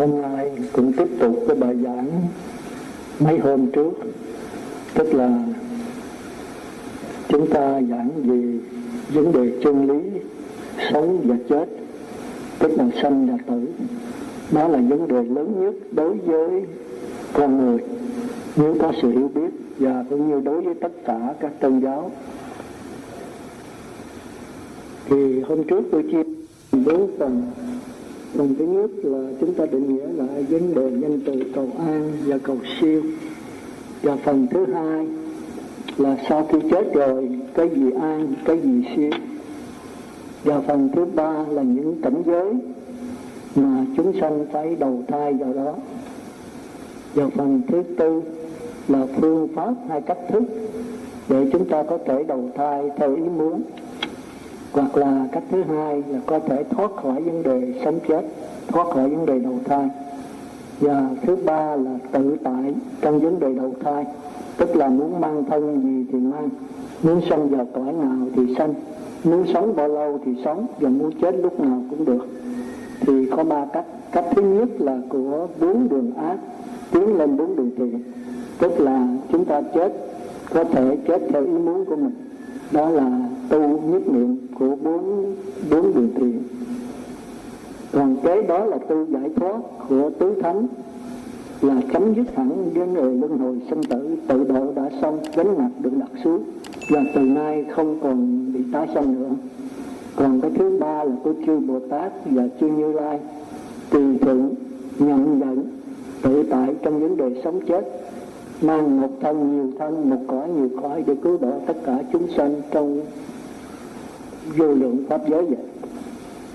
hôm nay cũng tiếp tục cái bài giảng mấy hôm trước. Tức là chúng ta giảng về vấn đề chân lý, sống và chết, tức là sanh và tử. Đó là vấn đề lớn nhất đối với con người. Nếu có sự hiểu biết và cũng như đối với tất cả các tôn giáo. Thì hôm trước tôi chia bốn phần phần thứ nhất là chúng ta định nghĩa lại vấn đề nhân từ cầu an và cầu siêu. Và phần thứ hai là sau khi chết rồi, cái gì an, cái gì siêu. Và phần thứ ba là những cảnh giới mà chúng sanh phải đầu thai vào đó. Và phần thứ tư là phương pháp hay cách thức để chúng ta có thể đầu thai theo ý muốn hoặc là cách thứ hai là có thể thoát khỏi vấn đề sống chết, thoát khỏi vấn đề đầu thai. Và thứ ba là tự tại trong vấn đề đầu thai, tức là muốn mang thân gì thì mang, muốn sanh vào cõi nào thì sanh, muốn sống bao lâu thì sống và muốn chết lúc nào cũng được. Thì có ba cách. Cách thứ nhất là của bốn đường ác, tiến lên bốn đường thiện, tức là chúng ta chết, có thể chết theo ý muốn của mình đó là tu nhất niệm của bốn bốn đường thiền. Còn kế đó là tu giải thoát của tứ thánh, là chấm dứt hẳn với người luân hồi sinh tử, tự độ đã xong, gánh nặng được đặt xuống, và từ nay không còn bị tái sanh nữa. Còn cái thứ ba là của chư bồ tát và chư như lai, tùy thuận, nhận nhận tự tại trong vấn đề sống chết mang một thân nhiều thân, một cõi nhiều cõi để cứu độ tất cả chúng sanh trong vô lượng pháp giới vậy.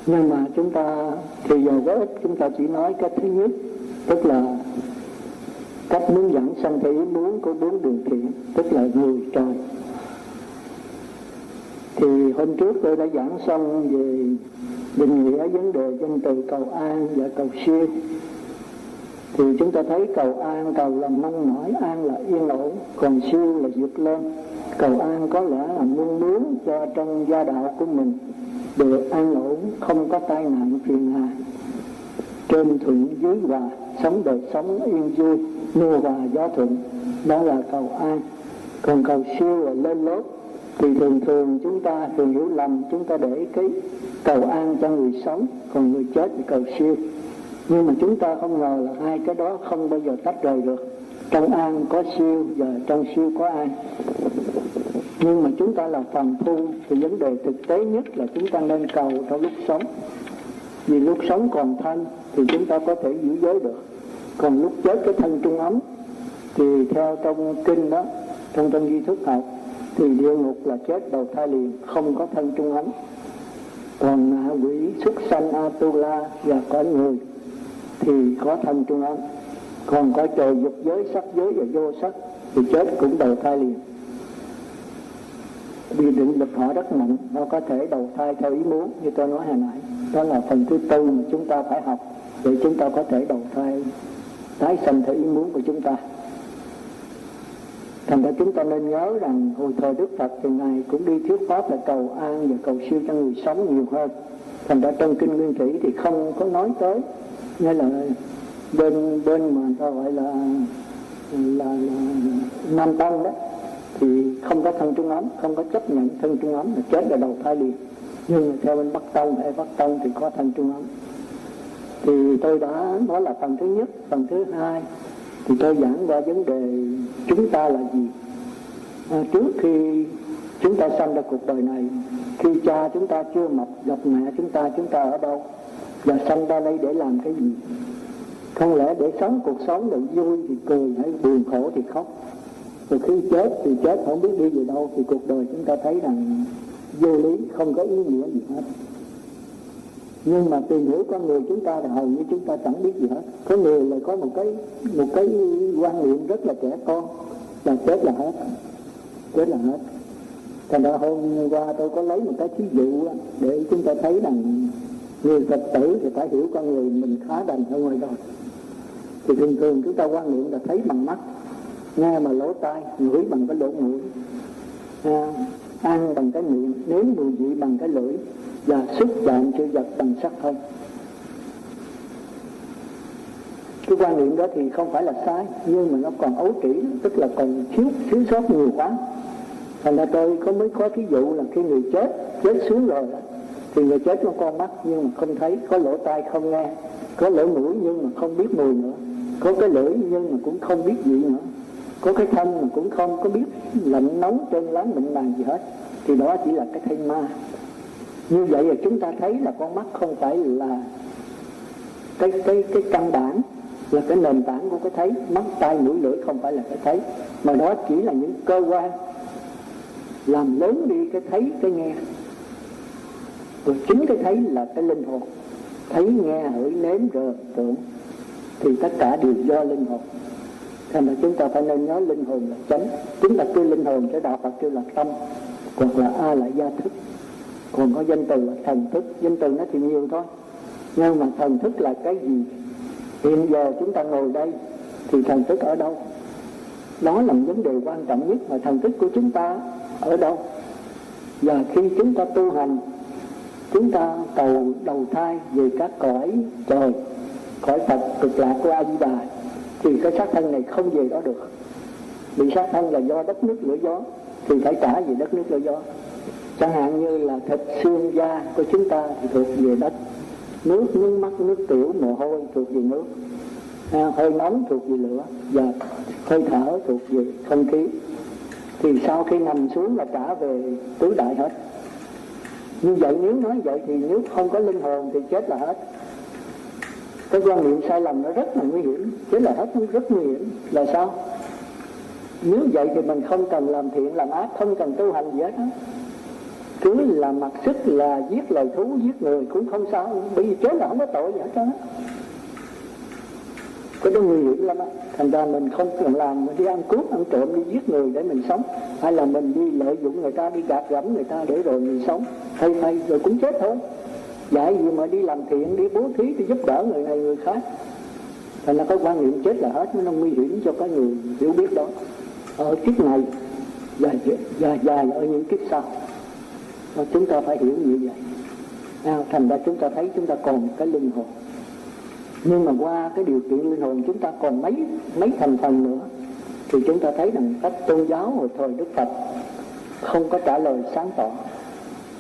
Nhưng mà chúng ta thì giờ có ích chúng ta chỉ nói cái thứ nhất, tức là cách muốn dẫn sanh thể ý muốn của bốn đường thiện tức là người trời. Thì hôm trước tôi đã giảng xong về định nghĩa, vấn đề danh từ, cầu an và cầu siêu thì chúng ta thấy cầu an, cầu là mong mỏi an là yên ổn, còn siêu là vượt lên. Cầu an có lẽ là muốn muốn cho trong gia đạo của mình được an ổn, không có tai nạn phiền hà. Trên thuận dưới hòa, sống đời sống yên vui mưa hòa gió thuận, đó là cầu an. Còn cầu siêu là lên lốt thì thường thường chúng ta, thường hiểu lầm, chúng ta để cái cầu an cho người sống, còn người chết thì cầu siêu nhưng mà chúng ta không ngờ là hai cái đó không bao giờ tách rời được. Trong an có siêu và trong siêu có an. Nhưng mà chúng ta là phàm phu, thì vấn đề thực tế nhất là chúng ta nên cầu trong lúc sống. Vì lúc sống còn thân thì chúng ta có thể giữ giới được. Còn lúc chết cái thân trung ấm, thì theo trong kinh đó, trong trong di thức học, thì địa ngục là chết đầu thai liền, không có thân trung ấm. Còn ngạ quỷ xuất sanh atula và cõi người thì có thân trung ấm. Còn có trời dục giới, sắc giới và vô sắc, thì chết cũng đầu thai liền. Vì định lực họ rất mạnh nó có thể đầu thai theo ý muốn, như tôi nói hồi nãy. Đó là phần thứ tư mà chúng ta phải học, để chúng ta có thể đầu thai, tái sanh theo ý muốn của chúng ta. Thành ra chúng ta nên nhớ rằng hồi thời đức phật thì ngài cũng đi thuyết pháp là cầu an và cầu siêu cho người sống nhiều hơn. Thành ra trong kinh nguyên thủy thì không có nói tới nghĩa là bên bên mà người ta gọi là là, là nam tăng đó thì không có thân trung ấm không có chấp nhận thân trung ấm là chết là đầu thai liền. Nhưng mà theo bên bắc tông hay bắc tông thì có thân trung ấm. Thì tôi đã nói là phần thứ nhất phần thứ hai thì tôi giảng qua vấn đề chúng ta là gì. À, trước khi chúng ta sanh ra cuộc đời này khi cha chúng ta chưa mập gặp mẹ chúng ta chúng ta ở đâu? Và sanh ra đây để làm cái gì? Không lẽ để sống cuộc sống được vui thì cười, hay buồn khổ thì khóc? Rồi khi chết thì chết, không biết đi về đâu, thì cuộc đời chúng ta thấy rằng vô lý, không có ý nghĩa gì hết. Nhưng mà tìm hiểu con người chúng ta thì hầu như chúng ta chẳng biết gì hết. Có người lại có một cái một cái quan niệm rất là trẻ con, là chết là hết. Chết là hết. Thành ra hôm qua tôi có lấy một cái thí dụ để chúng ta thấy rằng người phật tử thì phải hiểu con người mình khá đành hơn ngoài đời thì thường thường chúng ta quan niệm là thấy bằng mắt nghe bằng lỗ tai ngửi bằng cái lỗ mũi à, ăn bằng cái miệng nếm mùi vị bằng cái lưỡi và xúc chạm chữ vật bằng sắc thân cái quan niệm đó thì không phải là sai nhưng mà nó còn ấu trĩ tức là còn thiếu thiếu sót nhiều quá. Thành ra tôi có mới có ví dụ là khi người chết chết xuống rồi thì người chết có con mắt nhưng mà không thấy, có lỗ tai không nghe, có lỗ mũi nhưng mà không biết mùi nữa, có cái lưỡi nhưng mà cũng không biết gì nữa, có cái thân mà cũng không có biết lạnh nóng trên láng mịn màng gì hết, thì đó chỉ là cái thây ma. Như vậy là chúng ta thấy là con mắt không phải là cái cái cái căn bản, là cái nền tảng của cái thấy, mắt, tai, mũi, lưỡi không phải là cái thấy, mà đó chỉ là những cơ quan làm lớn đi cái thấy, cái nghe rồi chính cái thấy là cái linh hồn. Thấy nghe hỡi nếm rồi tưởng thì tất cả đều do linh hồn. Thành là chúng ta phải nên nhớ linh hồn là chánh. Chúng ta kêu linh hồn cho đạo phật kêu là tâm, hoặc là a là gia thức. Còn có danh từ là thần thức. Danh từ nó thì nhiều thôi. Nhưng mà thần thức là cái gì? Hiện giờ chúng ta ngồi đây, thì thần thức ở đâu? Đó là vấn đề quan trọng nhất mà thần thức của chúng ta ở đâu? Và khi chúng ta tu hành chúng ta cầu đầu thai về các cõi trời cõi phật cực lạc của a di đà thì cái xác thân này không về đó được. Bị sát thân là do đất nước lửa gió thì phải trả về đất nước lửa gió. Chẳng hạn như là thịt xương da của chúng ta thì thuộc về đất. Nước nước mắt nước tiểu mồ hôi thuộc về nước. À, hơi nóng thuộc về lửa và hơi thở thuộc về không khí. Thì sau khi nằm xuống là trả về tứ đại hết như vậy nếu nói vậy thì nếu không có linh hồn thì chết là hết. Cái quan niệm sai lầm nó rất là nguy hiểm, chết là hết nó rất nguy hiểm. Là sao? Nếu vậy thì mình không cần làm thiện, làm ác, không cần tu hành gì hết đó. cứ là mặc sức là giết lời thú, giết người cũng không sao. Bởi vì chết là không có tội gì hết trơn cái đó nguy hiểm lắm á. Thành ra mình không cần làm mình đi ăn cướp ăn trộm đi giết người để mình sống. Hay là mình đi lợi dụng người ta đi gạt gẫm người ta để rồi mình sống. Hay may rồi cũng chết thôi. Dạy gì mà đi làm thiện đi bố thí đi giúp đỡ người này người khác. Thành ra có quan niệm chết là hết nó nguy hiểm cho cái người hiểu biết đó. Ở kiếp này và dài dài ở những kiếp sau. Và chúng ta phải hiểu như vậy. À, thành ra chúng ta thấy chúng ta còn cái linh hồn nhưng mà qua cái điều kiện linh hồn chúng ta còn mấy mấy thành phần nữa, thì chúng ta thấy rằng các tôn giáo hồi thời đức phật không có trả lời sáng tỏ.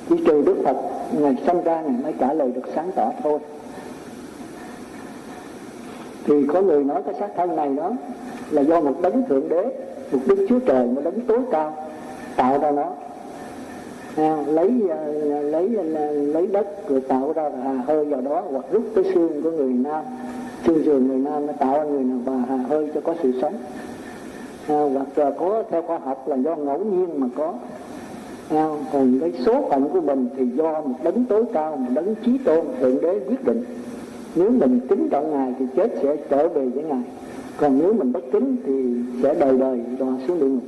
Chỉ trừ đức phật, ngày sanh ra ngày mới trả lời được sáng tỏ thôi. Thì có người nói cái xác thân này đó là do một đấng thượng đế, một đức chúa trời một đấng tối cao, tạo ra nó à, lấy à, lấy à, lấy đất rồi tạo ra hà hơi vào đó hoặc rút cái xương của người nam xương sườn người nam nó tạo ra người nào và hà hơi cho có sự sống. À, hoặc là có theo khoa học là do ngẫu nhiên mà có. À, còn cái số phận của mình thì do một đấng tối cao một đấng trí tôn thượng đế quyết định. Nếu mình kính trọng ngài thì chết sẽ trở về với ngài. Còn nếu mình bất kính thì sẽ đời đời đọa xuống địa ngục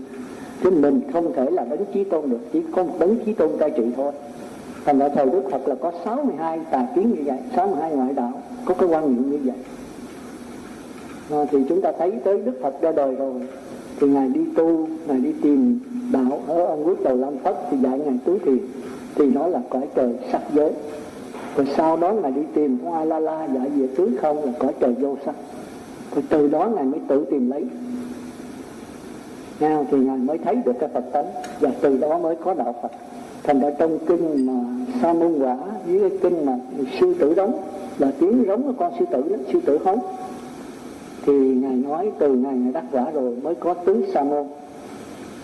chứ mình không thể là đấng chí tôn được chỉ có một đấng chí tôn cai trị thôi. Thành ra thời đức phật là có 62 tà kiến như vậy 62 ngoại đạo có cái quan niệm như vậy. À, thì chúng ta thấy tới đức phật ra đời rồi thì ngài đi tu ngài đi tìm đạo ở ông quốc đầu lam phất thì dạy ngài tứ thiền thì nó là cõi trời sắc giới. Rồi sau đó ngài đi tìm hoa a la la dạy về tứ không là cõi trời vô sắc. Rồi từ đó ngài mới tự tìm lấy nào thì ngài mới thấy được cái phật tánh và từ đó mới có đạo phật. Thành ra trong kinh mà sa môn quả với cái kinh mà sư tử đóng là tiếng giống của con sư tử đó, sư tử hống thì ngài nói từ ngày ngài đắc quả rồi mới có tứ sa môn.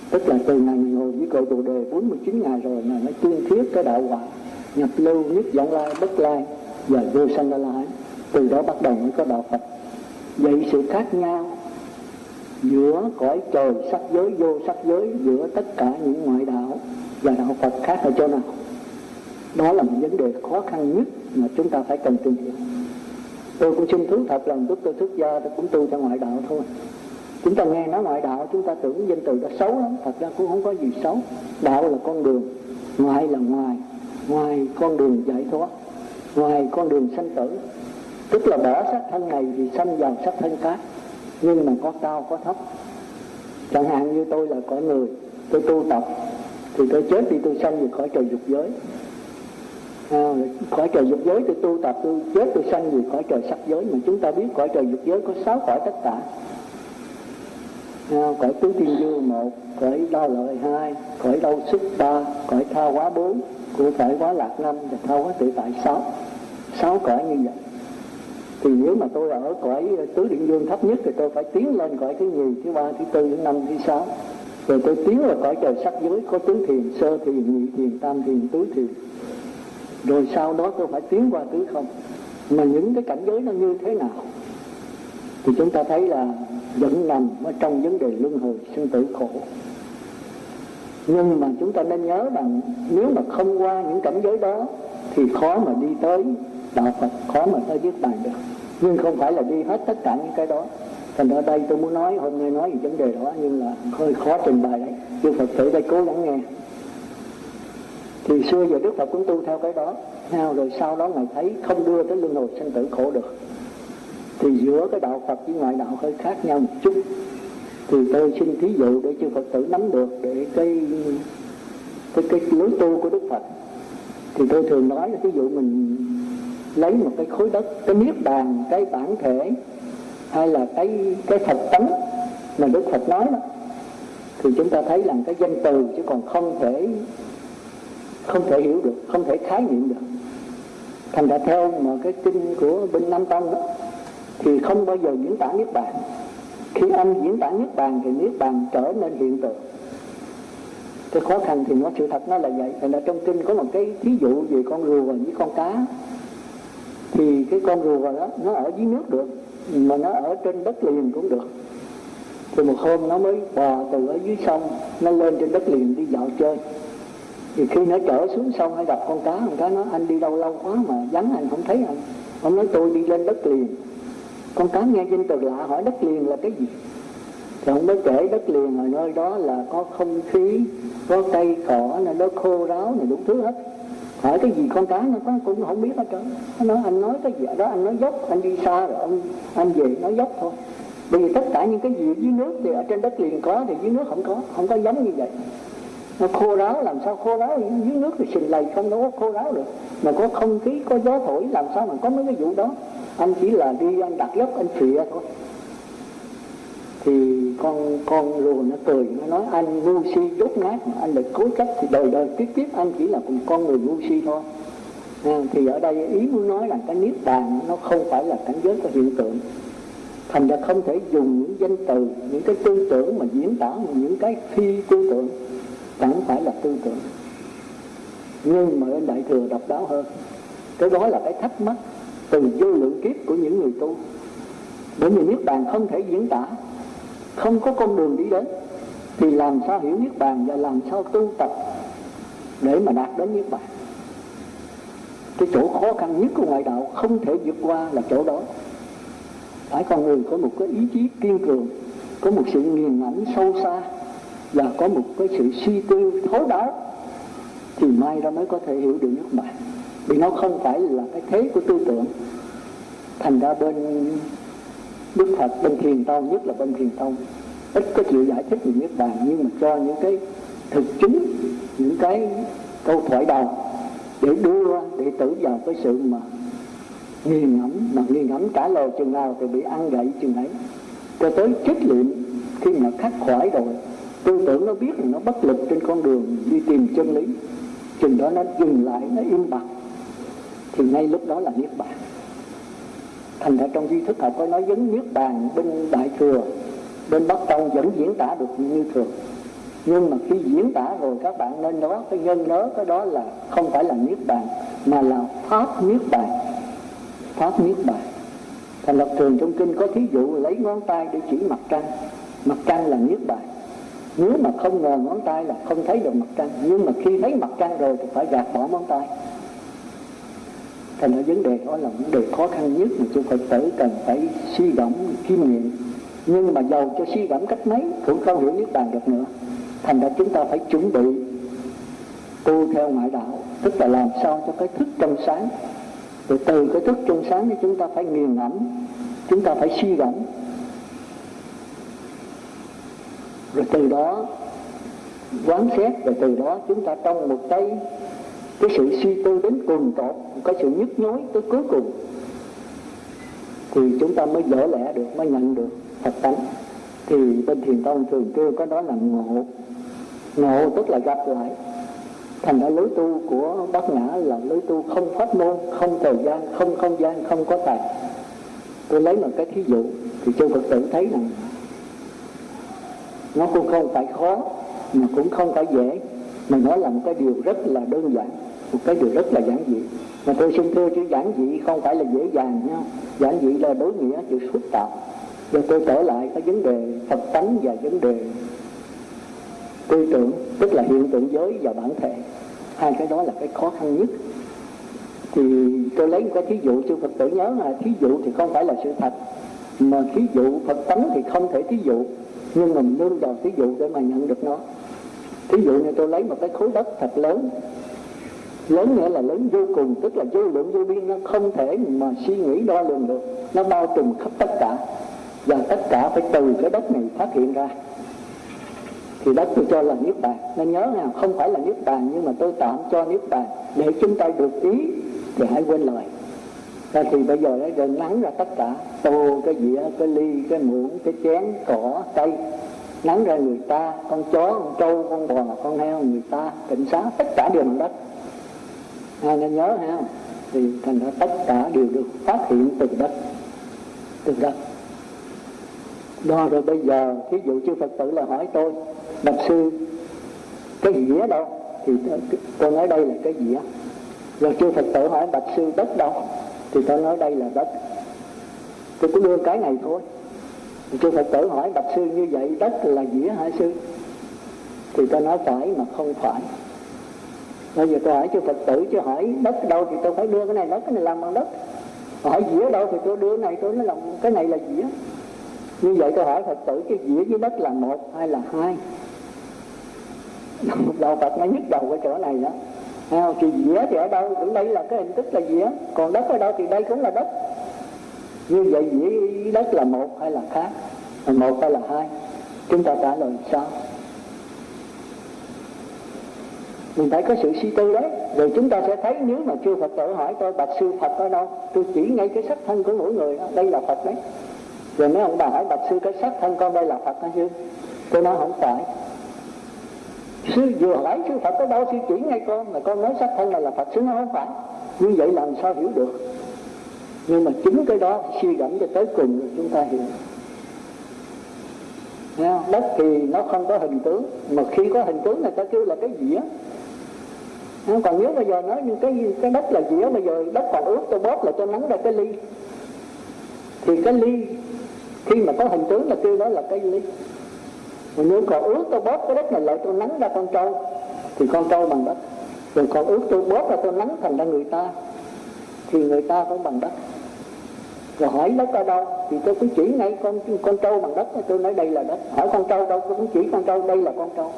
Tức là từ ngày ngồi với cội bồ đề 49 ngày rồi ngài mới tuyên thuyết cái đạo quả nhập lưu nhất vọng lai bất lai và vô sanh la lai từ đó bắt đầu mới có đạo phật. Vậy sự khác nhau giữa cõi trời sắc giới, vô sắc giới, giữa tất cả những ngoại đạo và đạo Phật khác ở chỗ nào? Đó là một vấn đề khó khăn nhất mà chúng ta phải cần tìm hiểu. Tôi cũng xin thú thật lòng lúc tôi xuất gia, tôi cũng tu theo ngoại đạo thôi. Chúng ta nghe nói ngoại đạo, chúng ta tưởng danh từ đó xấu lắm, thật ra cũng không có gì xấu. Đạo là con đường, ngoại là ngoài. Ngoài con đường giải thoát, ngoài con đường sanh tử. Tức là bỏ sắc thân này thì sanh vào sắc thân khác nhưng mà có cao có thấp. Chẳng hạn như tôi là cõi người tôi tu tập thì tôi chết thì tôi sanh về khỏi trời dục giới. À, cõi trời dục giới tôi tu tập tôi chết tôi sanh về cõi trời sắc giới. Mà chúng ta biết cõi trời dục giới có sáu cõi tất cả. À, cõi tứ thiên dương một cõi đau lợi hai cõi đau sức ba cõi tha quá bốn của cõi quá lạc năm và tha quá tự tại sáu. Sáu cõi như vậy thì nếu mà tôi ở cõi ờ, tứ định dương thấp nhất thì tôi phải tiến lên cõi thứ nhì, thứ ba, thứ tư, thứ năm, thứ sáu. Rồi tôi tiến vào cõi trời sắc giới, có tứ thiền, sơ thiền, nhị thiền, tam thiền, tứ thiền. Rồi sau đó tôi phải tiến qua tứ không? Mà những cái cảnh giới nó như thế nào? Thì chúng ta thấy là vẫn nằm ở trong vấn đề luân hồi sinh tử khổ. Nhưng mà chúng ta nên nhớ rằng nếu mà không qua những cảnh giới đó, thì khó mà đi tới đạo Phật, khó mà ta viết bài được. Nhưng không phải là đi hết tất cả những cái đó. Thành ra đây tôi muốn nói, hôm nay nói về vấn đề đó, nhưng là hơi khó trình bày đấy. Chư Phật tử đây cố gắng nghe. Thì xưa giờ Đức Phật cũng tu theo cái đó. Rồi sau đó ngài thấy không đưa tới luân hồi sinh tử khổ được. Thì giữa cái đạo Phật với ngoại đạo hơi khác nhau một chút. Thì tôi xin thí dụ để chư Phật tử nắm được để cái cái cái lối tu của Đức Phật. Thì tôi thường nói là ví dụ mình lấy một cái khối đất, cái niết bàn, cái bản thể, hay là cái cái Phật tánh mà Đức Phật nói đó, thì chúng ta thấy là cái danh từ chứ còn không thể không thể hiểu được, không thể khái niệm được. Thành ra theo mà cái kinh của bên Nam Tông đó, thì không bao giờ diễn tả niết bàn. Khi anh diễn tả niết bàn thì niết bàn trở nên hiện tượng. Cái khó khăn thì nó sự thật nó là vậy. Thành ra trong kinh có một cái ví dụ về con rùa với con cá thì cái con rùa đó, nó ở dưới nước được, mà nó ở trên đất liền cũng được. Thì một hôm nó mới bò từ ở dưới sông, nó lên trên đất liền đi dạo chơi. Thì khi nó trở xuống sông hay gặp con cá con cá nói anh đi đâu lâu quá mà vắng, anh không thấy anh. Ông nói, tôi đi lên đất liền. Con cá nghe danh từ lạ, hỏi, đất liền là cái gì? Thì ông mới kể đất liền ở nơi đó là có không khí, có cây cỏ này nó khô ráo này đủ thứ hết hỏi cái gì con cá nó con cũng không biết hết trơn. Nó nói, anh nói cái gì? Đó, anh nói dốc, anh đi xa rồi ông, anh về nói dốc thôi. Bởi vì tất cả những cái gì dưới nước thì ở trên đất liền có, thì dưới nước không có không có giống như vậy. Nó khô ráo, làm sao khô ráo? Dưới nước thì xình lầy không đâu có khô ráo được. Mà có không khí, có gió thổi, làm sao mà có mấy cái vụ đó? Anh chỉ là đi, anh đặt dốc, anh phịa thôi thì con con rùa nó cười nó nói anh ngu si dốt nát mà anh lại cố chấp. Thì đời đời tiếp tiếp anh chỉ là một con người ngu si thôi. À, thì ở đây ý muốn nói là cái niết bàn nó không phải là cảnh giới của hiện tượng. Thành ra không thể dùng những danh từ những cái tư tưởng mà diễn tả những cái phi tư tưởng chẳng phải là tư tưởng. Nhưng mà bên đại thừa độc đáo hơn. Cái đó là cái thắc mắc từ vô lượng kiếp của những người tu. Bởi vì niết bàn không thể diễn tả không có con đường đi đến. Thì làm sao hiểu niết bàn và làm sao tu tập để mà đạt đến niết bàn? Cái chỗ khó khăn nhất của ngoại đạo không thể vượt qua là chỗ đó. Phải con người có một cái ý chí kiên cường, có một sự nghiền ngẫm sâu xa và có một cái sự suy tư thấu đáo thì mai ra mới có thể hiểu được nước bạn vì nó không phải là cái thế của tư tưởng. Thành ra bên Đức Phật bên thiền tông, nhất là bên thiền tông, ít có chịu giải thích về niết bàn nhưng mà cho những cái thực chứng, những cái câu thoại đầu để đưa đệ tử vào cái sự mà nghi ngẫm, mà nghi ngẫm trả lời chừng nào thì bị ăn gậy chừng ấy. Cho tới chết liệu khi mà khắc khoải rồi, tư tưởng nó biết là nó bất lực trên con đường đi tìm chân lý, chừng đó nó dừng lại, nó im bặt, thì ngay lúc đó là niết bàn thành ra trong duy thức học có nói vấn niết bàn bên đại thừa, bên bắc tông vẫn diễn tả được như thường. Nhưng mà khi diễn tả rồi các bạn nên nói cái nhân nhớ cái đó là không phải là niết bàn, mà là pháp niết bàn. Pháp niết bàn. Thành lập thường trong kinh có thí dụ lấy ngón tay để chỉ mặt trăng. Mặt trăng là niết bàn. Nếu mà không ngờ ngón tay là không thấy được mặt trăng, nhưng mà khi thấy mặt trăng rồi thì phải gạt bỏ ngón tay thành ra vấn đề đó là vấn đề khó khăn nhất mà chúng Phật tử cần phải suy gẫm kim nghiệm. Nhưng mà giàu cho suy gẫm cách mấy, cũng không hiểu niết bàn được nữa. Thành ra chúng ta phải chuẩn bị tu theo ngoại đạo, tức là làm sao cho cái thức trong sáng. Rồi từ cái thức trong sáng thì chúng ta phải nghiền ngẫm, chúng ta phải suy gẫm. Rồi từ đó quán xét, rồi từ đó chúng ta trong một cái cái sự suy tư đến cùng tột, cái sự nhức nhối tới cuối cùng, thì chúng ta mới dở lẽ được, mới nhận được Phật tánh. Thì bên thiền tông thường kêu có đó là ngộ. Ngộ tức là gặp lại. Thành ra lối tu của Bát nhã là lối tu không pháp môn, không thời gian, không không gian, không có tài. Tôi lấy một cái thí dụ, thì chư phật tử thấy rằng nó cũng không phải khó, mà cũng không phải dễ, mà nó là một cái điều rất là đơn giản một cái điều rất là giản dị. Mà tôi xin thưa chữ giản dị không phải là dễ dàng nha. Giản dị là đối nghĩa, chữ phức tạp. Và tôi trở lại cái vấn đề phật tánh và vấn đề tư tưởng, tức là hiện tượng giới và bản thể. Hai cái đó là cái khó khăn nhất. Thì tôi lấy một cái thí dụ cho phật tử nhớ là thí dụ thì không phải là sự thật. Mà thí dụ phật tánh thì không thể thí dụ, nhưng mình nương vào thí dụ để mà nhận được nó. Thí dụ như tôi lấy một cái khối đất thật lớn lớn nghĩa là lớn vô cùng, tức là vô lượng vô biên, nó không thể mà suy nghĩ đo lường được. Nó bao trùm khắp tất cả. Và tất cả phải từ cái đất này phát hiện ra. Thì đất tôi cho là niết bàn. Nên nhớ nào, không phải là niết bàn, nhưng mà tôi tạm cho niết bàn. Để chúng ta được ý, thì hãy quên lời. Và thì bây giờ nó nắng ra tất cả, tô cái dĩa, cái ly, cái muỗng, cái chén, cỏ, cây, nắng ra người ta, con chó, con trâu, con bò, con heo, người ta, cảnh sát, tất cả đều bằng đất ai nên nhớ ha thì thành ra tất cả đều được phát hiện từ đất. Từ đất. Đó, rồi bây giờ, thí dụ chư phật tử là hỏi tôi, bạch sư, cái dĩa đâu? Thì tôi nói đây là cái dĩa. Rồi chư phật tử hỏi bạch sư, đất đâu? Thì tôi nói đây là đất. Tôi cứ đưa cái này thôi. Chư phật tử hỏi bạch sư như vậy, đất là dĩa hả sư? Thì tôi nói phải mà không phải bây giờ tôi hỏi chư phật tử chứ hỏi đất đâu thì tôi phải đưa cái này đất cái này làm bằng đất. Hỏi dĩa đâu thì tôi đưa cái này tôi nói làm cái này là dĩa. Như vậy tôi hỏi phật tử cái dĩa với đất là một hay là hai? Đạo phật nó nhức đầu cái chỗ này đó. À, thì dĩa thì ở đâu cũng đây là cái hình thức là dĩa. Còn đất ở đâu thì đây cũng là đất. Như vậy dĩa với đất là một hay là khác? Là một hay là hai? Chúng ta trả lời sao mình phải có sự suy tư đấy. Rồi chúng ta sẽ thấy nếu mà chưa phật tử hỏi tôi bạch sư phật ở đâu? Tôi chỉ ngay cái sắc thân của mỗi người đó. đây là phật đấy. Rồi mấy ông bà hỏi bạch sư cái sắc thân con đây là phật hả sư? Tôi nói không phải. Sư vừa hỏi sư phật ở đâu? Sư chỉ ngay con là con nói sắc thân này là phật. Sư nó không phải. Như vậy làm sao hiểu được? Nhưng mà chính cái đó suy gẫm cho tới cùng rồi chúng ta hiểu. Nha, đất thì nó không có hình tướng. Mà khi có hình tướng người ta kêu là cái dĩa còn nếu bây giờ nói như cái cái đất là dĩa, bây giờ đất còn ướt, tôi bóp là cho nắng ra cái ly. Thì cái ly, khi mà có hình tướng là kêu đó là cái ly. Mà nếu còn ướt, tôi bóp cái đất này lại, tôi nắng ra con trâu, thì con trâu bằng đất. Rồi còn ướt, tôi bóp là tôi nắng thành ra người ta, thì người ta cũng bằng đất. Rồi hỏi đất ở đâu, thì tôi cứ chỉ ngay con con trâu bằng đất, tôi nói đây là đất. Hỏi con trâu đâu, tôi cũng chỉ con trâu, đây là con trâu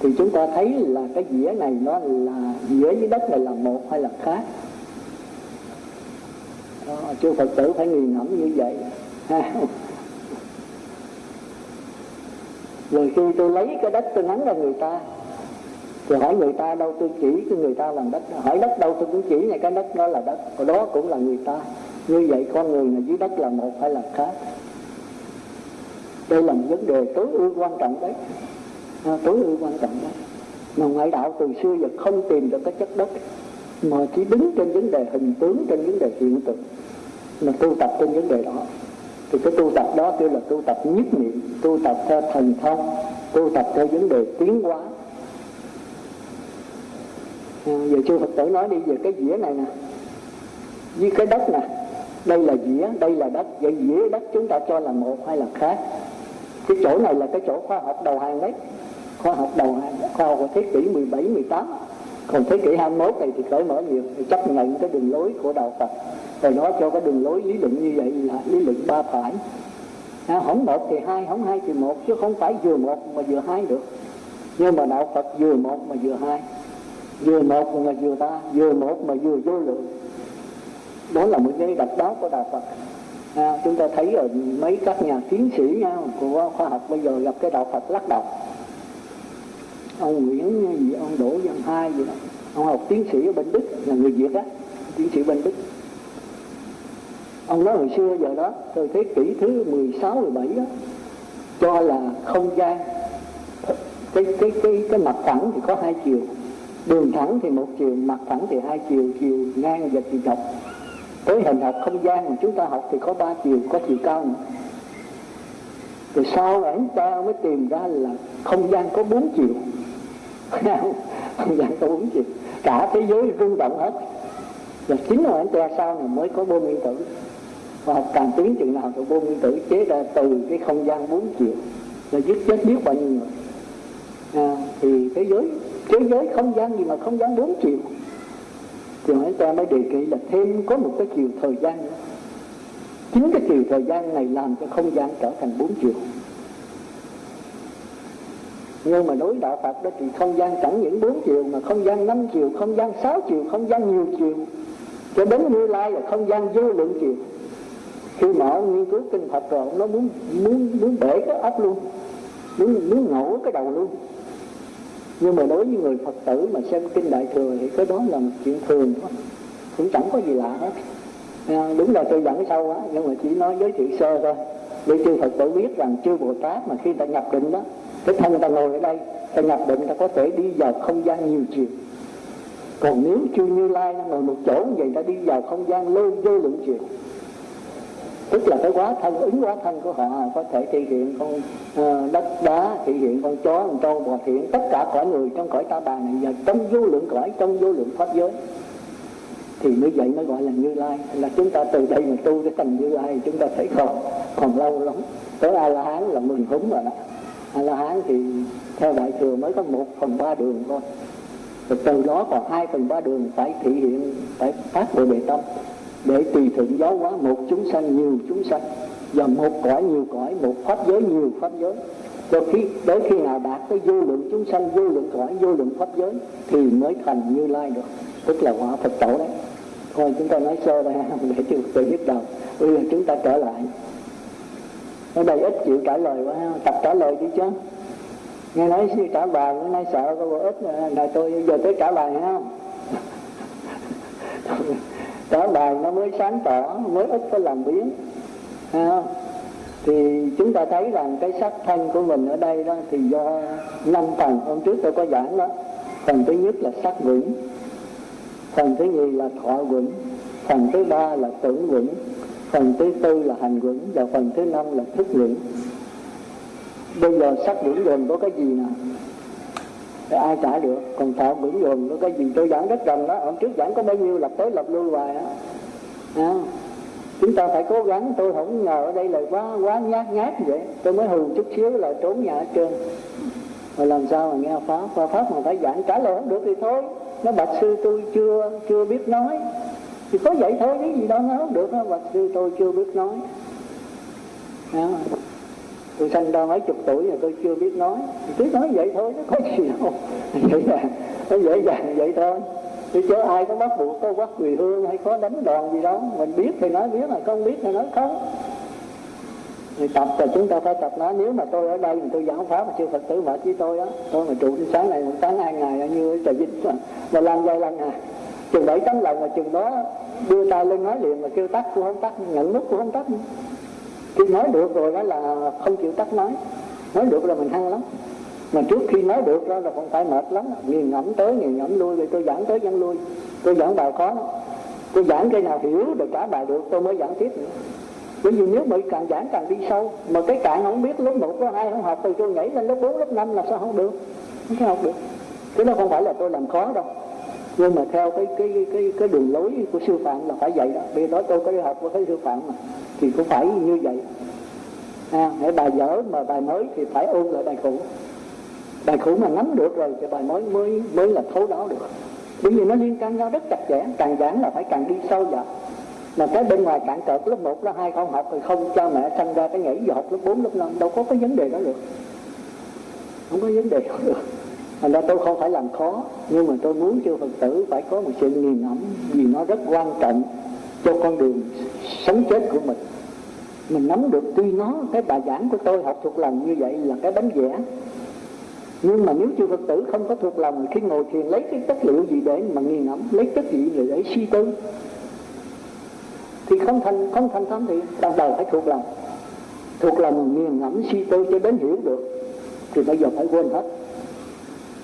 thì chúng ta thấy là cái dĩa này nó là dĩa với đất này là một hay là khác? Đó, chư Phật tử phải nghiền ngẫm như vậy. Rồi khi tôi lấy cái đất tôi nắng ra người ta thì hỏi người ta đâu tôi chỉ cho người ta làm đất. Hỏi đất đâu tôi cũng chỉ này cái đất đó là đất còn đó cũng là người ta. Như vậy con người là dưới đất là một hay là khác? Đây là một vấn đề tối ưu quan trọng đấy à, tối ưu quan trọng đó. Mà ngoại đạo từ xưa giờ không tìm được cái chất đất mà chỉ đứng trên vấn đề hình tướng trên vấn đề hiện tượng mà tu tập trên vấn đề đó. Thì cái tu tập đó kêu là tu tập nhất niệm tu tập theo thần thông tu tập theo vấn đề tiến hóa. À, giờ chư Phật tử nói đi về cái dĩa này nè. Với cái đất nè đây là dĩa đây là đất vậy dĩa đất chúng ta cho là một hay là khác? Cái chỗ này là cái chỗ khoa học đầu hàng đấy khoa học đầu hàng khoa học của thế kỷ 17, 18 còn thế kỷ 21 này thì cởi mở nhiều thì chấp nhận cái đường lối của đạo Phật. Rồi nói cho cái đường lối lý luận như vậy là lý luận ba phải. À, không một thì hai không hai thì một chứ không phải vừa một mà vừa hai được. Nhưng mà đạo Phật vừa một mà vừa hai. Vừa một mà vừa ta vừa một mà vừa vô lượng. Đó là một cái đặc đáo của đạo Phật. À, chúng ta thấy rồi mấy các nhà tiến sĩ nha, của khoa học bây giờ gặp cái đạo Phật lắc đầu ông Nguyễn gì ông Đỗ Văn Hai gì đó. Ông học tiến sĩ ở bên Đức là người Việt á tiến sĩ bên Đức. Ông nói hồi xưa giờ đó từ thế kỷ thứ 16, 17 đó cho là không gian cái cái cái cái mặt phẳng thì có hai chiều đường thẳng thì một chiều mặt phẳng thì hai chiều chiều ngang và chiều dọc. Tới hình học không gian mà chúng ta học thì có ba chiều có chiều cao nữa. Rồi sau ấy ta mới tìm ra là không gian có bốn chiều không gian có bốn chiều cả thế giới rung động hết. Và chính là anh ta sau này mới có bom nguyên tử. Và học càng tiến chừng nào thì bom nguyên tử chế ra từ cái không gian bốn chiều. Là giết chết biết bao nhiêu người. À, thì thế giới thế giới không gian gì mà không gian bốn chiều? Thì anh ta mới đề nghị là thêm có một cái chiều thời gian nữa. Chính cái chiều thời gian này làm cho không gian trở thành bốn chiều nhưng mà đối đạo Phật đó thì không gian chẳng những bốn chiều mà không gian năm chiều, không gian sáu chiều, không gian nhiều chiều. Cho đến như lai là không gian vô lượng chiều. Khi mà ông nghiên cứu kinh Phật rồi nó muốn muốn muốn bể cái óc luôn. Muốn muốn ngổ cái đầu luôn. Nhưng mà đối với người Phật tử mà xem kinh Đại thừa thì cái đó là một chuyện thường thôi. Cũng chẳng có gì lạ hết. À, đúng là tôi dẫn sâu á nhưng mà chỉ nói giới thiệu sơ thôi. Để chư Phật tử biết rằng chư Bồ Tát mà khi ta nhập định đó cái thân ta ngồi ở đây ta nhập định ta có thể đi vào không gian nhiều chiều. Còn nếu chưa như lai nó ngồi một chỗ như vậy ta đi vào không gian lô vô lượng chiều. Tức là cái quá thân ứng quá thân của họ có thể thể hiện con uh, đất đá thể hiện con chó con trâu bò thiện tất cả cõi người trong cõi ta bà này. Và trong vô lượng cõi trong vô lượng pháp giới. Thì như vậy mới gọi là như lai. Là chúng ta từ đây mà tu cái thành như lai chúng ta thấy còn còn lâu lắm. Tới a la hán là mừng húng rồi đó a la hán thì theo đại thừa mới có một phần ba đường thôi. Rồi từ đó còn hai phần ba đường phải thể hiện, phải phát bồ đề tâm. Để tùy thuận giáo hóa, một chúng sanh, nhiều chúng sanh. Và một cõi, nhiều cõi, một pháp giới, nhiều pháp giới. Cho khi, đến khi nào đạt tới vô lượng chúng sanh, vô lượng cõi, vô lượng pháp giới, thì mới thành như lai được. Tức là quả phật tổ đấy. Thôi, chúng ta nói sơ đây để chưa tự biết đầu bây giờ chúng ta trở lại ở đây ít chịu trả lời quá, tập trả lời đi chứ. Nghe nói trả bài bữa nay sợ có ít là tôi giờ tới trả bài không? Trả bài nó mới sáng tỏ, mới ít có làm biến không? thì chúng ta thấy rằng cái sắc thân của mình ở đây đó, thì do năm phần hôm trước tôi có giảng đó. Phần thứ nhất là sắc vững phần thứ nhì là thọ vững phần thứ ba là tưởng vững phần thứ tư là hành quẩn và phần thứ năm là thức nguyện bây giờ sắc vững gồm có cái gì nào để ai trả được? Còn tạo vững gồm có cái gì? Tôi giảng rất rành đó. Hôm trước giảng có bao nhiêu? Lập tới lập lui hoài á. À, chúng ta phải cố gắng. Tôi không ngờ ở đây là quá quá nhát nhát vậy. Tôi mới hù chút xíu là trốn nhà hết trơn rồi làm sao mà nghe pháp? Qua pháp mà phải giảng trả lời không được thì thôi. Nó bạch sư tôi chưa chưa biết nói thì có vậy thôi cái gì đâu nó không được đó sư tôi chưa biết nói. Đó. tôi sanh ra mấy chục tuổi rồi tôi chưa biết nói. Thì cứ nói vậy thôi nó có gì đâu. Vậy là nó dễ dàng vậy thôi. Chứ chứ ai có bắt buộc có quát quỳ hương hay có đánh đòn gì đó mình biết thì nói biết mà không biết thì nói không. Thì tập là chúng ta phải tập nói nếu mà tôi ở đây mà tôi giảng pháp mà chưa phật tử mệt với tôi á tôi mà trụ sáng này một sáng hai ngày như trời vinh mà, mà làm vài lần à chừng bảy tấm lòng mà chừng đó đưa tay lên nói liền mà kêu tắt cũng không tắt nhận nút cũng không tắt. Khi nói được rồi đó là không chịu tắt nói. Nói được là mình hăng lắm. Mà trước khi nói được đó là còn phải mệt lắm. Nghiền ngẫm tới nghiền ngẫm lui rồi tôi giảng tới giảng lui. Tôi giảng bài khó lắm. Tôi giảng cái nào hiểu được trả bài được tôi mới giảng tiếp nữa. Bởi vì nếu bị càng giảng càng đi sâu mà cái cạn không biết lớp một lớp hai không học từ tôi nhảy lên lớp 4, lớp 5 là sao không được? Không học được. Cái đó không phải là tôi làm khó đâu nhưng mà theo cái cái cái cái đường lối của sư phạm là phải vậy đó. Vì đó tôi có đi học với cái sư phạm mà thì cũng phải như vậy. À, để bài dở mà bài mới thì phải ôn lại bài cũ. Bài cũ mà nắm được rồi thì bài mới mới mới là thấu đáo được. Bởi vì nó liên can nhau rất chặt chẽ càng giảng là phải càng đi sâu vào. Mà cái bên ngoài cản cợt lớp 1, lớp 2 không học thì không cho mẹ sanh ra cái nhảy vào học lớp 4, lớp 5 đâu có cái vấn đề đó được. Không có vấn đề đó được thành ra tôi không phải làm khó nhưng mà tôi muốn cho phật tử phải có một sự nghiền ngẫm vì nó rất quan trọng cho con đường sống chết của mình. Mình nắm được tuy nó cái bài giảng của tôi học thuộc lòng như vậy là cái bánh vẽ. Nhưng mà nếu chư Phật tử không có thuộc lòng khi ngồi thiền lấy cái chất liệu gì để mà nghiền ngẫm lấy chất gì để, để suy tư thì không thành không thành thấm thì ban đầu phải thuộc lòng. Thuộc lòng nghiền ngẫm suy tư cho đến hiểu được thì bây giờ phải quên hết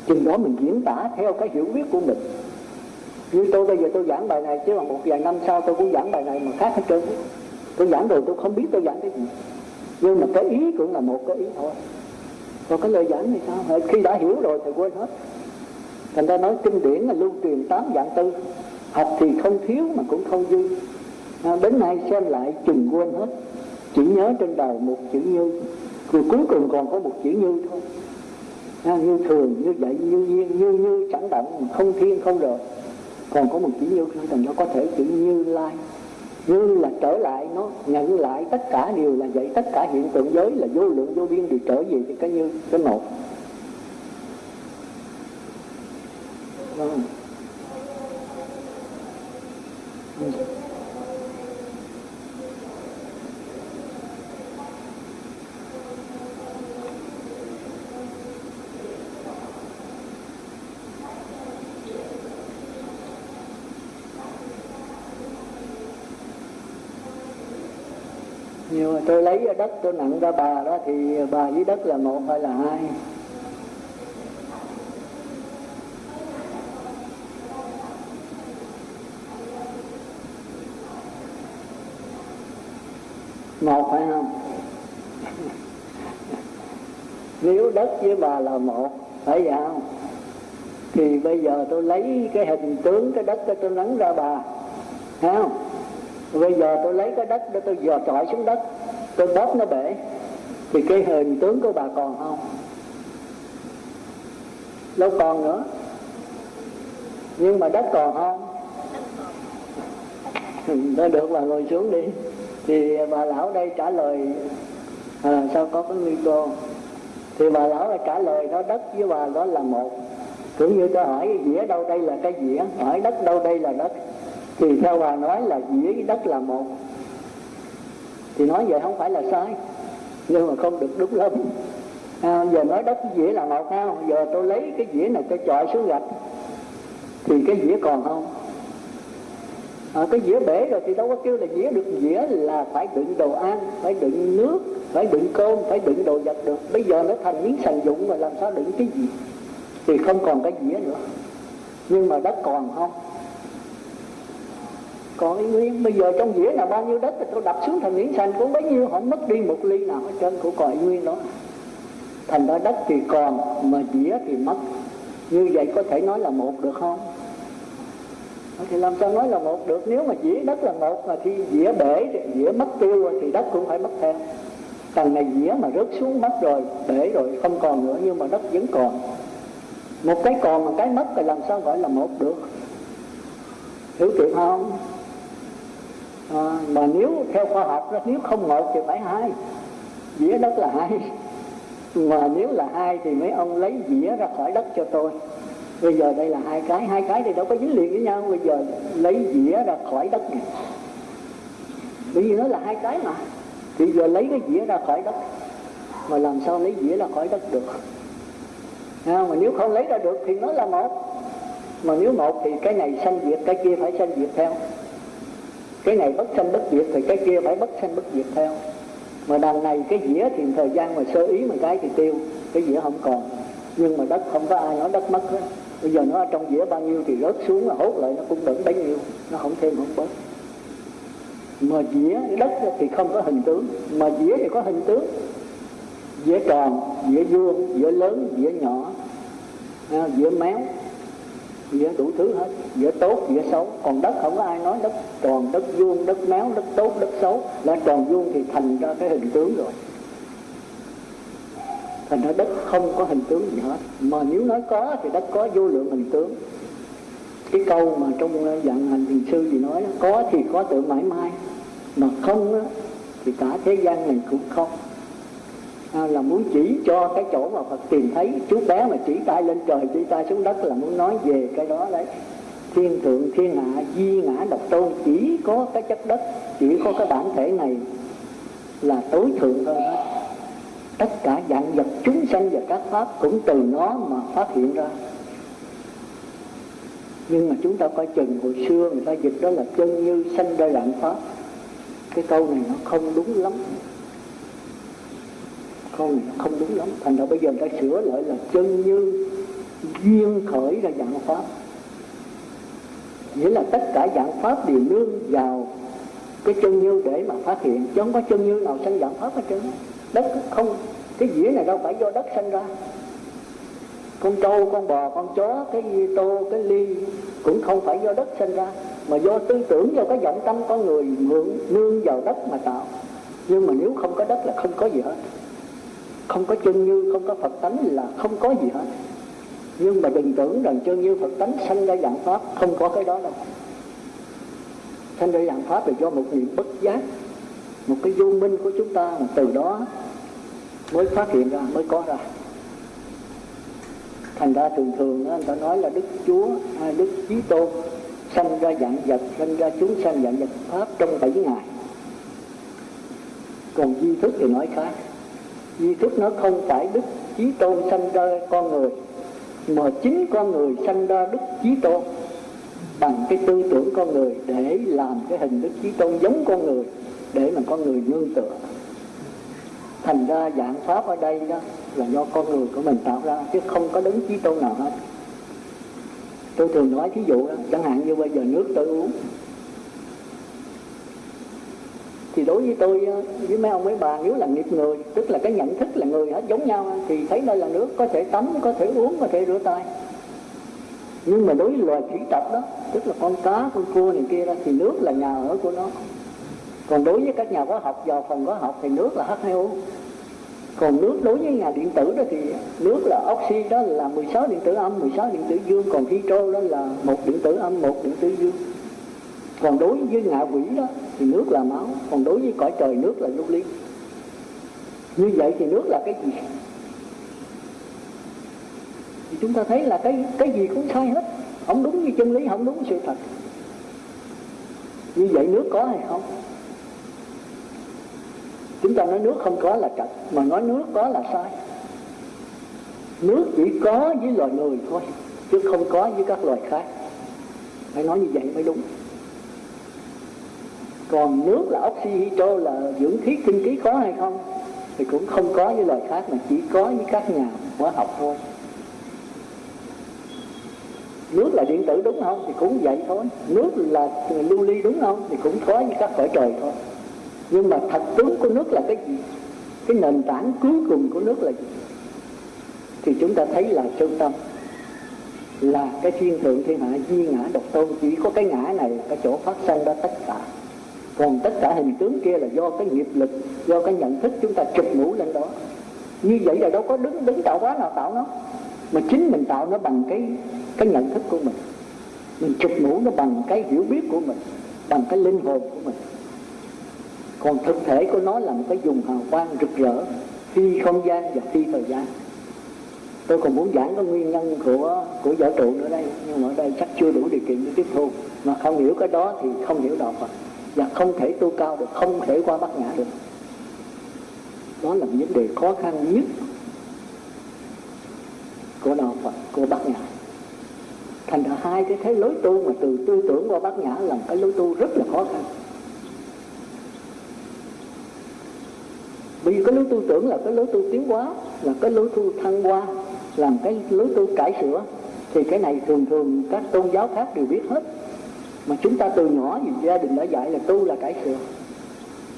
chừng đó mình diễn tả theo cái hiểu biết của mình. Như tôi bây giờ tôi giảng bài này chứ mà một vài năm sau tôi cũng giảng bài này mà khác hết trơn. Tôi giảng rồi tôi không biết tôi giảng cái gì. Nhưng mà cái ý cũng là một cái ý thôi. Còn cái lời giảng thì sao? Ờ, khi đã hiểu rồi thì quên hết. Thành ra nói kinh điển là lưu truyền tám dạng tư. Học thì không thiếu mà cũng không dư. À, đến nay xem lại chừng quên hết. Chỉ nhớ trên đầu một chữ như. Rồi cuối cùng còn có một chữ như thôi như thường, như vậy, như nhiên như như chẳng động, không thiên, không rồi. Còn có một chữ như thành nó có thể chữ như lai. Như là trở lại, nó nhận lại tất cả đều là vậy, tất cả hiện tượng giới là vô lượng, vô biên đều trở về cái như, cái một. Vâng. Ừ. nhưng mà tôi lấy đất tôi nặng ra bà đó thì bà với đất là một hay là hai? Một phải không? Nếu đất với bà là một, phải vậy không? Thì bây giờ tôi lấy cái hình tướng cái đất tôi nắng ra bà thấy không? Bây giờ tôi lấy cái đất để tôi dò trọi xuống đất cái bóp nó bể. Thì cái hình tướng của bà còn không? Đâu còn nữa. Nhưng mà đất còn không? Nó được bà ngồi xuống đi. Thì bà lão đây trả lời. À, sao có cái nguy cơ? Thì bà lão là trả lời đó đất với bà đó là một. Cũng như tôi hỏi dĩa đâu đây là cái dĩa? Hỏi đất đâu đây là đất? Thì theo bà nói là dĩa với đất là một thì nói vậy không phải là sai nhưng mà không được đúng lắm. À, giờ nói đất dĩa là một ha giờ tôi lấy cái dĩa này tôi chọi xuống gạch thì cái dĩa còn không? À, cái dĩa bể rồi thì đâu có kêu là dĩa được dĩa là phải đựng đồ ăn phải đựng nước phải đựng cơm phải đựng đồ vật được. Bây giờ nó thành miếng sành dụng mà làm sao đựng cái gì? Thì không còn cái dĩa nữa. Nhưng mà đất còn không? Còn y nguyên, bây giờ trong dĩa là bao nhiêu đất thì tôi đập xuống thành miếng sành cũng bấy nhiêu, không mất đi một ly nào hết trơn của còn y nguyên đó. Thành ra đất thì còn, mà dĩa thì mất. Như vậy có thể nói là một được không? Thì làm sao nói là một được? Nếu mà dĩa đất là một, mà thì dĩa bể dĩa mất tiêu rồi thì đất cũng phải mất theo. Tầng này dĩa mà rớt xuống mất rồi, bể rồi, không còn nữa, nhưng mà đất vẫn còn. Một cái còn mà cái mất thì làm sao gọi là một được? Hiểu kịp không? À, mà nếu theo khoa học đó, nếu không một thì phải hai. Dĩa đất là hai. Mà nếu là hai thì mấy ông lấy dĩa ra khỏi đất cho tôi. Bây giờ đây là hai cái hai cái thì đâu có dính liền với nhau. Bây giờ lấy dĩa ra khỏi đất này bởi vì nó là hai cái mà. Thì giờ lấy cái dĩa ra khỏi đất. Mà làm sao lấy dĩa ra khỏi đất được? À, mà nếu không lấy ra được thì nó là một. Mà nếu một thì cái này sanh diệt cái kia phải sanh diệt theo cái này bất sanh bất diệt thì cái kia phải bất sanh bất diệt theo. Mà đằng này cái dĩa thì thời gian mà sơ ý một cái thì tiêu, cái dĩa không còn. Nhưng mà đất không có ai nói đất mất hết. Bây giờ nó ở trong dĩa bao nhiêu thì rớt xuống là hốt lại, nó cũng vẫn bấy nhiêu. Nó không thêm, không bớt. Mà dĩa đất thì không có hình tướng. Mà dĩa thì có hình tướng. Dĩa tròn, dĩa vuông, dĩa lớn, dĩa nhỏ. À, dĩa méo dĩa đủ thứ hết. Dĩa tốt dĩa xấu. Còn đất không có ai nói đất tròn đất vuông đất méo đất tốt đất xấu. Là tròn vuông thì thành ra cái hình tướng rồi. Thành ra đất không có hình tướng gì hết. Mà nếu nói có thì đất có vô lượng hình tướng. Cái câu mà trong ờ, dạng hành thiền sư gì nói có thì có tự mãi mãi mà không á, thì cả thế gian này cũng không à, là muốn chỉ cho cái chỗ mà Phật tìm thấy chú bé mà chỉ tay lên trời chỉ tay xuống đất là muốn nói về cái đó đấy. Thiên thượng thiên hạ di ngã độc tôn chỉ có cái chất đất chỉ có cái bản thể này là tối thượng hơn hết tất cả dạng vật chúng sanh và các pháp cũng từ nó mà phát hiện ra. Nhưng mà chúng ta coi chừng hồi xưa người ta dịch đó là chân như sanh ra lạng pháp. Cái câu này nó không đúng lắm không không đúng lắm. Thành ra bây giờ người ta sửa lại là chân như duyên khởi ra dạng pháp. Nghĩa là tất cả dạng pháp đều nương vào cái chân như để mà phát hiện. Chứ không có chân như nào sanh dạng pháp hết trơn. Đất không, cái dĩa này đâu phải do đất sanh ra. Con trâu, con bò, con chó, cái tô, cái ly cũng không phải do đất sinh ra, mà do tư tưởng, do cái vọng tâm con người mượn, nương vào đất mà tạo. Nhưng mà nếu không có đất là không có gì hết không có chân như, không có phật tánh là không có gì hết. Nhưng mà đừng tưởng rằng chân như phật tánh sanh ra dạng pháp không có cái đó đâu. Sanh ra dạng pháp là do một niệm bất giác, một cái vô minh của chúng ta từ đó mới phát hiện ra, mới có ra. Thành ra thường thường người ta nói là đức chúa hay đức chí tôn sanh ra dạng vật, sanh ra chúng sanh dạng vật pháp trong bảy ngày. Còn di thức thì nói khác di thức nó không phải đức chí tôn sanh ra con người mà chính con người sanh ra đức chí tôn. Bằng cái tư tưởng con người để làm cái hình đức chí tôn giống con người để mà con người nương tựa. Thành ra dạng pháp ở đây đó là do con người của mình tạo ra chứ không có đứng chí tôn nào hết. Tôi thường nói thí dụ đó, chẳng hạn như bây giờ nước tôi uống thì đối với tôi với mấy ông mấy bà, nếu là nghiệp người, tức là cái nhận thức là người hết giống nhau thì thấy đây là nước, có thể tắm, có thể uống, có thể rửa tay. Nhưng mà đối với loài thủy tộc đó, tức là con cá, con cua này kia đó, thì nước là nhà ở của nó. Còn đối với các nhà khoa học, vào phòng khoa học thì nước là H2O còn nước đối với nhà điện tử đó thì nước là oxy, đó là 16 điện tử âm 16 điện tử dương. Còn hydro đó là một điện tử âm, một điện tử dương còn đối với ngạ quỷ đó, thì nước là máu, còn đối với cõi trời, nước là lưu ly như vậy thì nước là cái gì? Thì chúng ta thấy là cái cái gì cũng sai hết. Không đúng như chân lý, không đúng sự thật. Như vậy nước có hay không? Chúng ta nói nước không có là trật mà nói nước có là sai. Nước chỉ có với loài người thôi, chứ không có với các loài khác. Phải nói như vậy mới đúng còn nước là oxy hydro là dưỡng khí kinh khí có hay không? Thì cũng không có với loài khác mà chỉ có với các nhà hóa học thôi. Nước là điện tử đúng không? Thì cũng vậy thôi. Nước là lưu ly đúng không? Thì cũng có với các cõi trời thôi. Nhưng mà thật tướng của nước là cái gì? Cái nền tảng cuối cùng của nước là gì? Thì chúng ta thấy là trung tâm. Là cái thiên thượng thiên hạ duy ngã độc tôn. Chỉ có cái ngã này là cái chỗ phát sinh ra tất cả còn tất cả hình tướng kia là do cái nghiệp lực, do cái nhận thức chúng ta chụp mũ lên đó. Như vậy là đâu có đứng đứng tạo hóa nào tạo nó. Mà chính mình tạo nó bằng cái cái nhận thức của mình. Mình chụp mũ nó bằng cái hiểu biết của mình, bằng cái linh hồn của mình. Còn thực thể của nó là một cái dùng hào quang rực rỡ, phi không gian và phi thời gian. Tôi còn muốn giảng cái nguyên nhân của của vũ trụ nữa đây, nhưng mà ở đây chắc chưa đủ điều kiện để tiếp thu. Mà không hiểu cái đó thì không hiểu đạo Phật và không thể tu cao được, không thể qua bát nhã được. Đó là vấn đề khó khăn nhất của đạo Phật, của bát nhã thành ra hai cái thế lối tu mà từ tư tưởng qua bát nhã là một cái lối tu rất là khó khăn. Bởi vì cái lối tu tưởng là cái lối tu tiến hóa, là cái lối tu thăng hoa làm cái lối tu cải sửa, thì cái này thường thường các tôn giáo khác đều biết hết mà chúng ta từ nhỏ thì gia đình đã dạy là tu là cải sửa.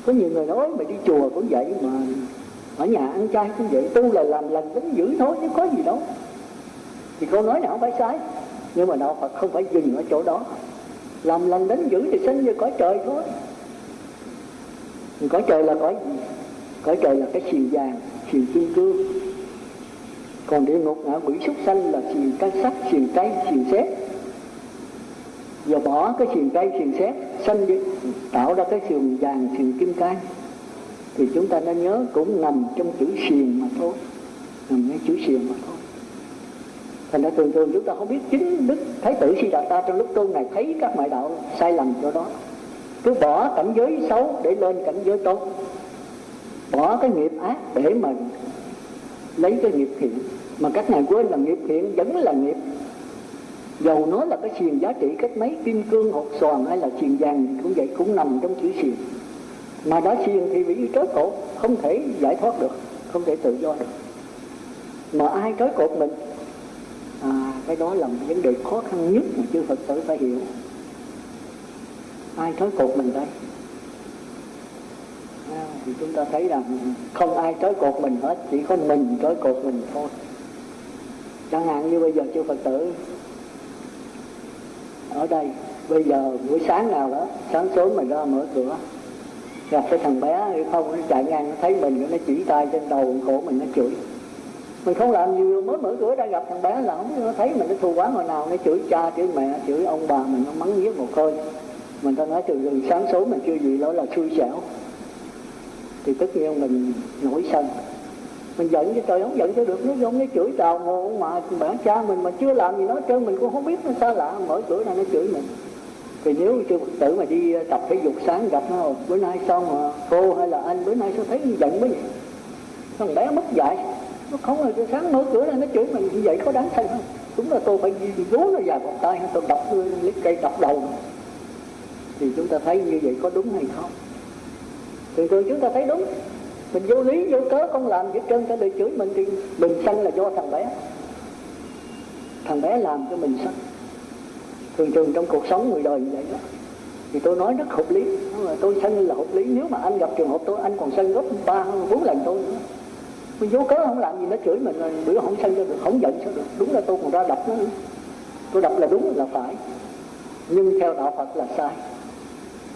Có nhiều người nói mày đi chùa cũng vậy mà, ở nhà ăn chay cũng vậy, tu là làm lành tính dữ thôi, chứ có gì đâu. Thì câu nói này không phải sai, nhưng mà đạo Phật không phải dừng ở chỗ đó. Làm lành đến dữ thì sinh như cõi trời thôi. Cõi trời là cõi gì? Cõi trời là cái xìu vàng xìu kim cương. Còn địa ngục ngạ quỷ súc sanh là xìu cái sắt xìu cây xìu xét và bỏ cái xiềng cây xiềng xét, sanh đi tạo ra cái xiềng vàng xiềng kim cang. Thì chúng ta nên nhớ cũng nằm trong chữ xiềng mà thôi. Nằm ngay chữ xiềng mà thôi. Thành ra thường thường chúng ta không biết chính đức thái tử si đạt ta trong lúc tu này thấy các ngoại đạo sai lầm chỗ đó. Cứ bỏ cảnh giới xấu để lên cảnh giới tốt. Bỏ cái nghiệp ác để mà lấy cái nghiệp thiện. Mà các ngài quên là nghiệp thiện vẫn là nghiệp dầu nó là cái xiềng giá trị cách mấy kim cương hột xoàn hay là xiềng vàng cũng vậy cũng nằm trong chữ xiềng. Mà đã xiềng thì bị trói cột không thể giải thoát được không thể tự do được. Mà ai trói cột mình? À cái đó là một vấn đề khó khăn nhất mà chư phật tử phải hiểu. Ai trói cột mình đây? À, thì chúng ta thấy rằng không ai trói cột mình hết chỉ có mình trói cột mình thôi. Chẳng hạn như bây giờ chư phật tử ở đây. Bây giờ buổi sáng nào đó, sáng sớm mình ra mở cửa, gặp cái thằng bé hay không, nó chạy ngang, nó thấy mình, nó chỉ tay trên đầu cổ mình, nó chửi. Mình không làm gì mới mở cửa ra gặp thằng bé là không nó thấy mình, nó thù quán hồi nào, nó chửi cha, chửi mẹ, chửi ông bà mình, nó mắng giết một hơi. Mình ta nói từ từ, sáng sớm mình chưa gì đó là xui xẻo. Thì tất nhiên mình nổi sân mình giận cho trời, không giận cho được. Nó giống nó chửi chào ngô mà bản cha mình mà chưa làm gì nó trơn, mình cũng không biết nó sao lạ. Mở cửa ra nó chửi mình. Thì nếu chưa phật tử mà đi ờ, tập thể dục sáng gặp nó, bữa nay sao mà cô hay là anh, bữa nay sao thấy giận quá vậy? Thằng bé mất dạy. Nó không là sáng mở cửa ra nó chửi mình. Như vậy có đáng thay không? Đúng là tôi phải vú nó dài một tay, tôi đập lấy cây đập đầu. Thì chúng ta thấy như vậy có đúng hay không? Thường thường chúng ta thấy đúng mình vô lý vô cớ không làm gì trơn cả đời chửi mình thì mình sân là do thằng bé. Thằng bé làm cho mình sân thường thường trong cuộc sống người đời như vậy đó. Thì tôi nói rất hợp lý. Mà tôi sân là hợp lý. Nếu mà anh gặp trường hợp tôi anh còn sân gấp ba bốn lần tôi nữa. Mình vô cớ không làm gì nó chửi mình bữa không sân cho được không giận sao được. Đúng là tôi còn ra đập nó nữa. Tôi đập là đúng là phải. Nhưng theo đạo phật là sai.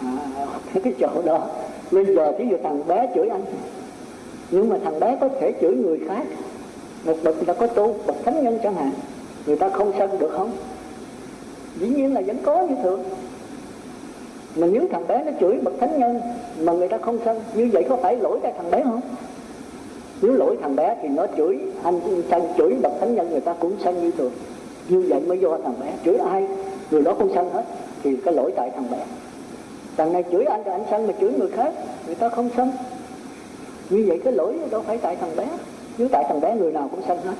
À, cái chỗ đó. Bây giờ thí dụ thằng bé chửi anh nhưng mà thằng bé có thể chửi người khác. Một bậc người ta có tu, bậc thánh nhân chẳng hạn. Người ta không sân được không? Dĩ nhiên là vẫn có như thường. Mà nếu thằng bé nó chửi bậc thánh nhân mà người ta không sân như vậy có phải lỗi tại thằng bé không? Nếu lỗi thằng bé thì nó chửi, anh sân chửi bậc thánh nhân người ta cũng sân như thường. Như vậy mới do thằng bé chửi ai? Người đó không sân hết, thì cái lỗi tại thằng bé. Thằng này chửi anh thì anh sân mà chửi người khác, người ta không sân như vậy cái lỗi đâu phải tại thằng bé. Nếu tại thằng bé người nào cũng sanh hết.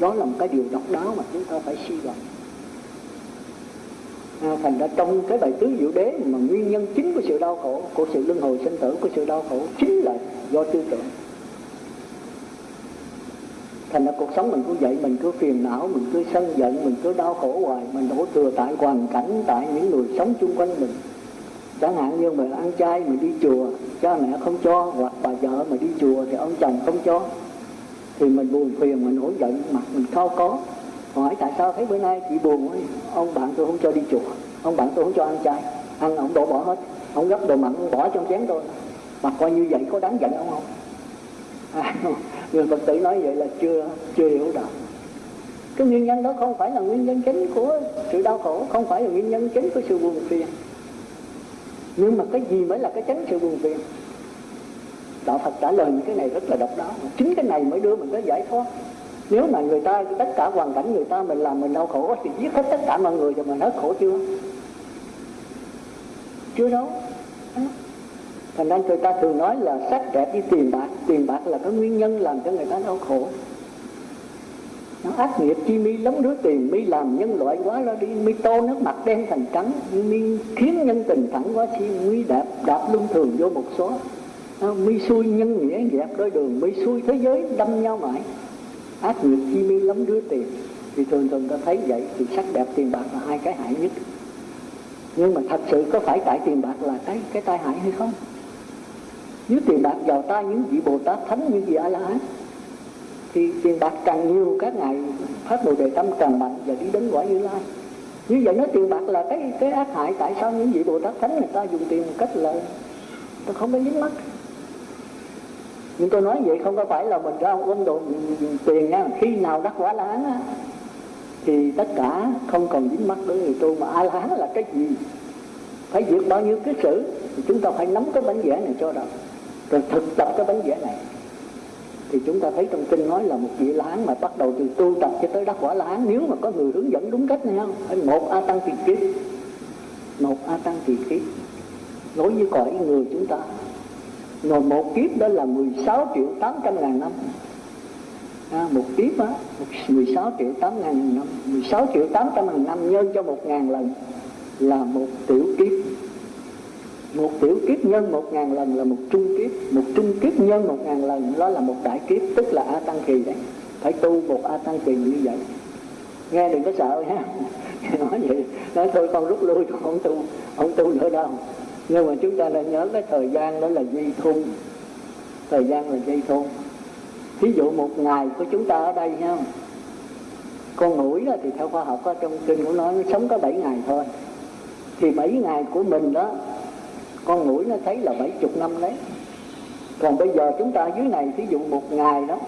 Đó là một cái điều độc đáo mà chúng ta phải suy luận à, thành ra trong cái bài tứ diệu đế mà nguyên nhân chính của sự đau khổ của sự luân hồi sinh tử của sự đau khổ chính là do tư tưởng. Thành ra cuộc sống mình cứ vậy mình cứ phiền não mình cứ sân giận mình cứ đau khổ hoài mình đổ thừa tại hoàn cảnh tại những người sống chung quanh mình chẳng hạn như mình ăn chay mình đi chùa cha mẹ không cho hoặc bà vợ mà đi chùa thì ông chồng không cho thì mình buồn phiền mình nổi giận mặt mình khao có. Hỏi tại sao thấy bữa nay chị buồn ấy? ông bạn tôi không cho đi chùa ông bạn tôi không cho ăn chay. Ăn ông đổ bỏ hết ông gấp đồ mặn bỏ trong chén tôi mà coi như vậy có đáng giận ông không? À, người phật tử nói vậy là chưa chưa hiểu được cái nguyên nhân đó không phải là nguyên nhân chính của sự đau khổ không phải là nguyên nhân chính của sự buồn phiền nhưng mà cái gì mới là cái tránh sự buồn phiền? Đạo phật trả lời những cái này rất là độc đáo. Chính cái này mới đưa mình tới giải thoát. Nếu mà người ta, tất cả hoàn cảnh người ta mình làm mình đau khổ thì giết hết tất cả mọi người rồi mình hết khổ chưa? Chưa đâu. Thành ra người ta thường nói là sắc đẹp đi tiền bạc. Tiền bạc là cái nguyên nhân làm cho người ta đau khổ nó ác nghiệp chi mi lắm đứa tiền, mi làm nhân loại quá ra đi, mi tô nước mặt đen thành trắng, mi khiến nhân tình thẳng quá chi, mi đạp đạp luân thường vô một số. À, mi xui nhân nghĩa dẹp đôi đường, mi xui thế giới đâm nhau mãi. Ác nghiệp chi mi lắm đứa tiền. Thì thường thường ta thấy vậy, thì sắc đẹp tiền bạc là hai cái hại nhất. Nhưng mà thật sự có phải tại tiền bạc là cái cái tai hại hay không? Nếu tiền bạc vào tay những vị bồ tát thánh như vị a la hán thì tiền bạc càng nhiều, các ngài phát bồ đề tâm càng mạnh và đi đến quả như lai. Như vậy nói tiền bạc là cái cái ác hại, tại sao những vị bồ tát thánh người ta dùng tiền một cách là tôi không có dính mắt? Nhưng tôi nói vậy không có phải là mình ra ôm đồ tiền nha. Khi nào đắc quả la hán thì tất cả không còn dính mắt đối người tu mà a la hán là cái gì? Phải diệt bao nhiêu cái sử? Thì chúng ta phải nắm cái bánh vẽ này cho đâu rồi thực tập cái bánh vẽ này thì chúng ta thấy trong kinh nói là một vị la mà bắt đầu từ tu tập cho tới đắc quả la nếu mà có người hướng dẫn đúng cách này không? Một a tăng kỳ kiếp. Một a tăng kỳ kiếp. Đối với cõi người chúng ta rồi một kiếp đó là 16 triệu 800 ngàn năm. À, một kiếp á 16 triệu 8 ngàn năm. 16 triệu 800 ngàn năm nhân cho một ngàn lần là một tiểu kiếp một tiểu kiếp nhân một ngàn lần là một trung kiếp một trung kiếp nhân một ngàn lần đó là một đại kiếp tức là a tăng kỳ đấy. Phải tu một a tăng kỳ như vậy. Nghe đừng có sợ ha nói vậy nói thôi con rút lui con không tu không tu nữa đâu. Nhưng mà chúng ta nên nhớ cái thời gian đó là dây thun. Thời gian là dây thun. Ví dụ một ngày của chúng ta ở đây ha. Con mũi đó thì theo khoa học đó, trong kinh của nó nó sống có 7 ngày thôi. Thì 7 ngày của mình đó con mũi nó thấy là bảy chục năm đấy. Còn bây giờ chúng ta dưới này ví dụ một ngày đó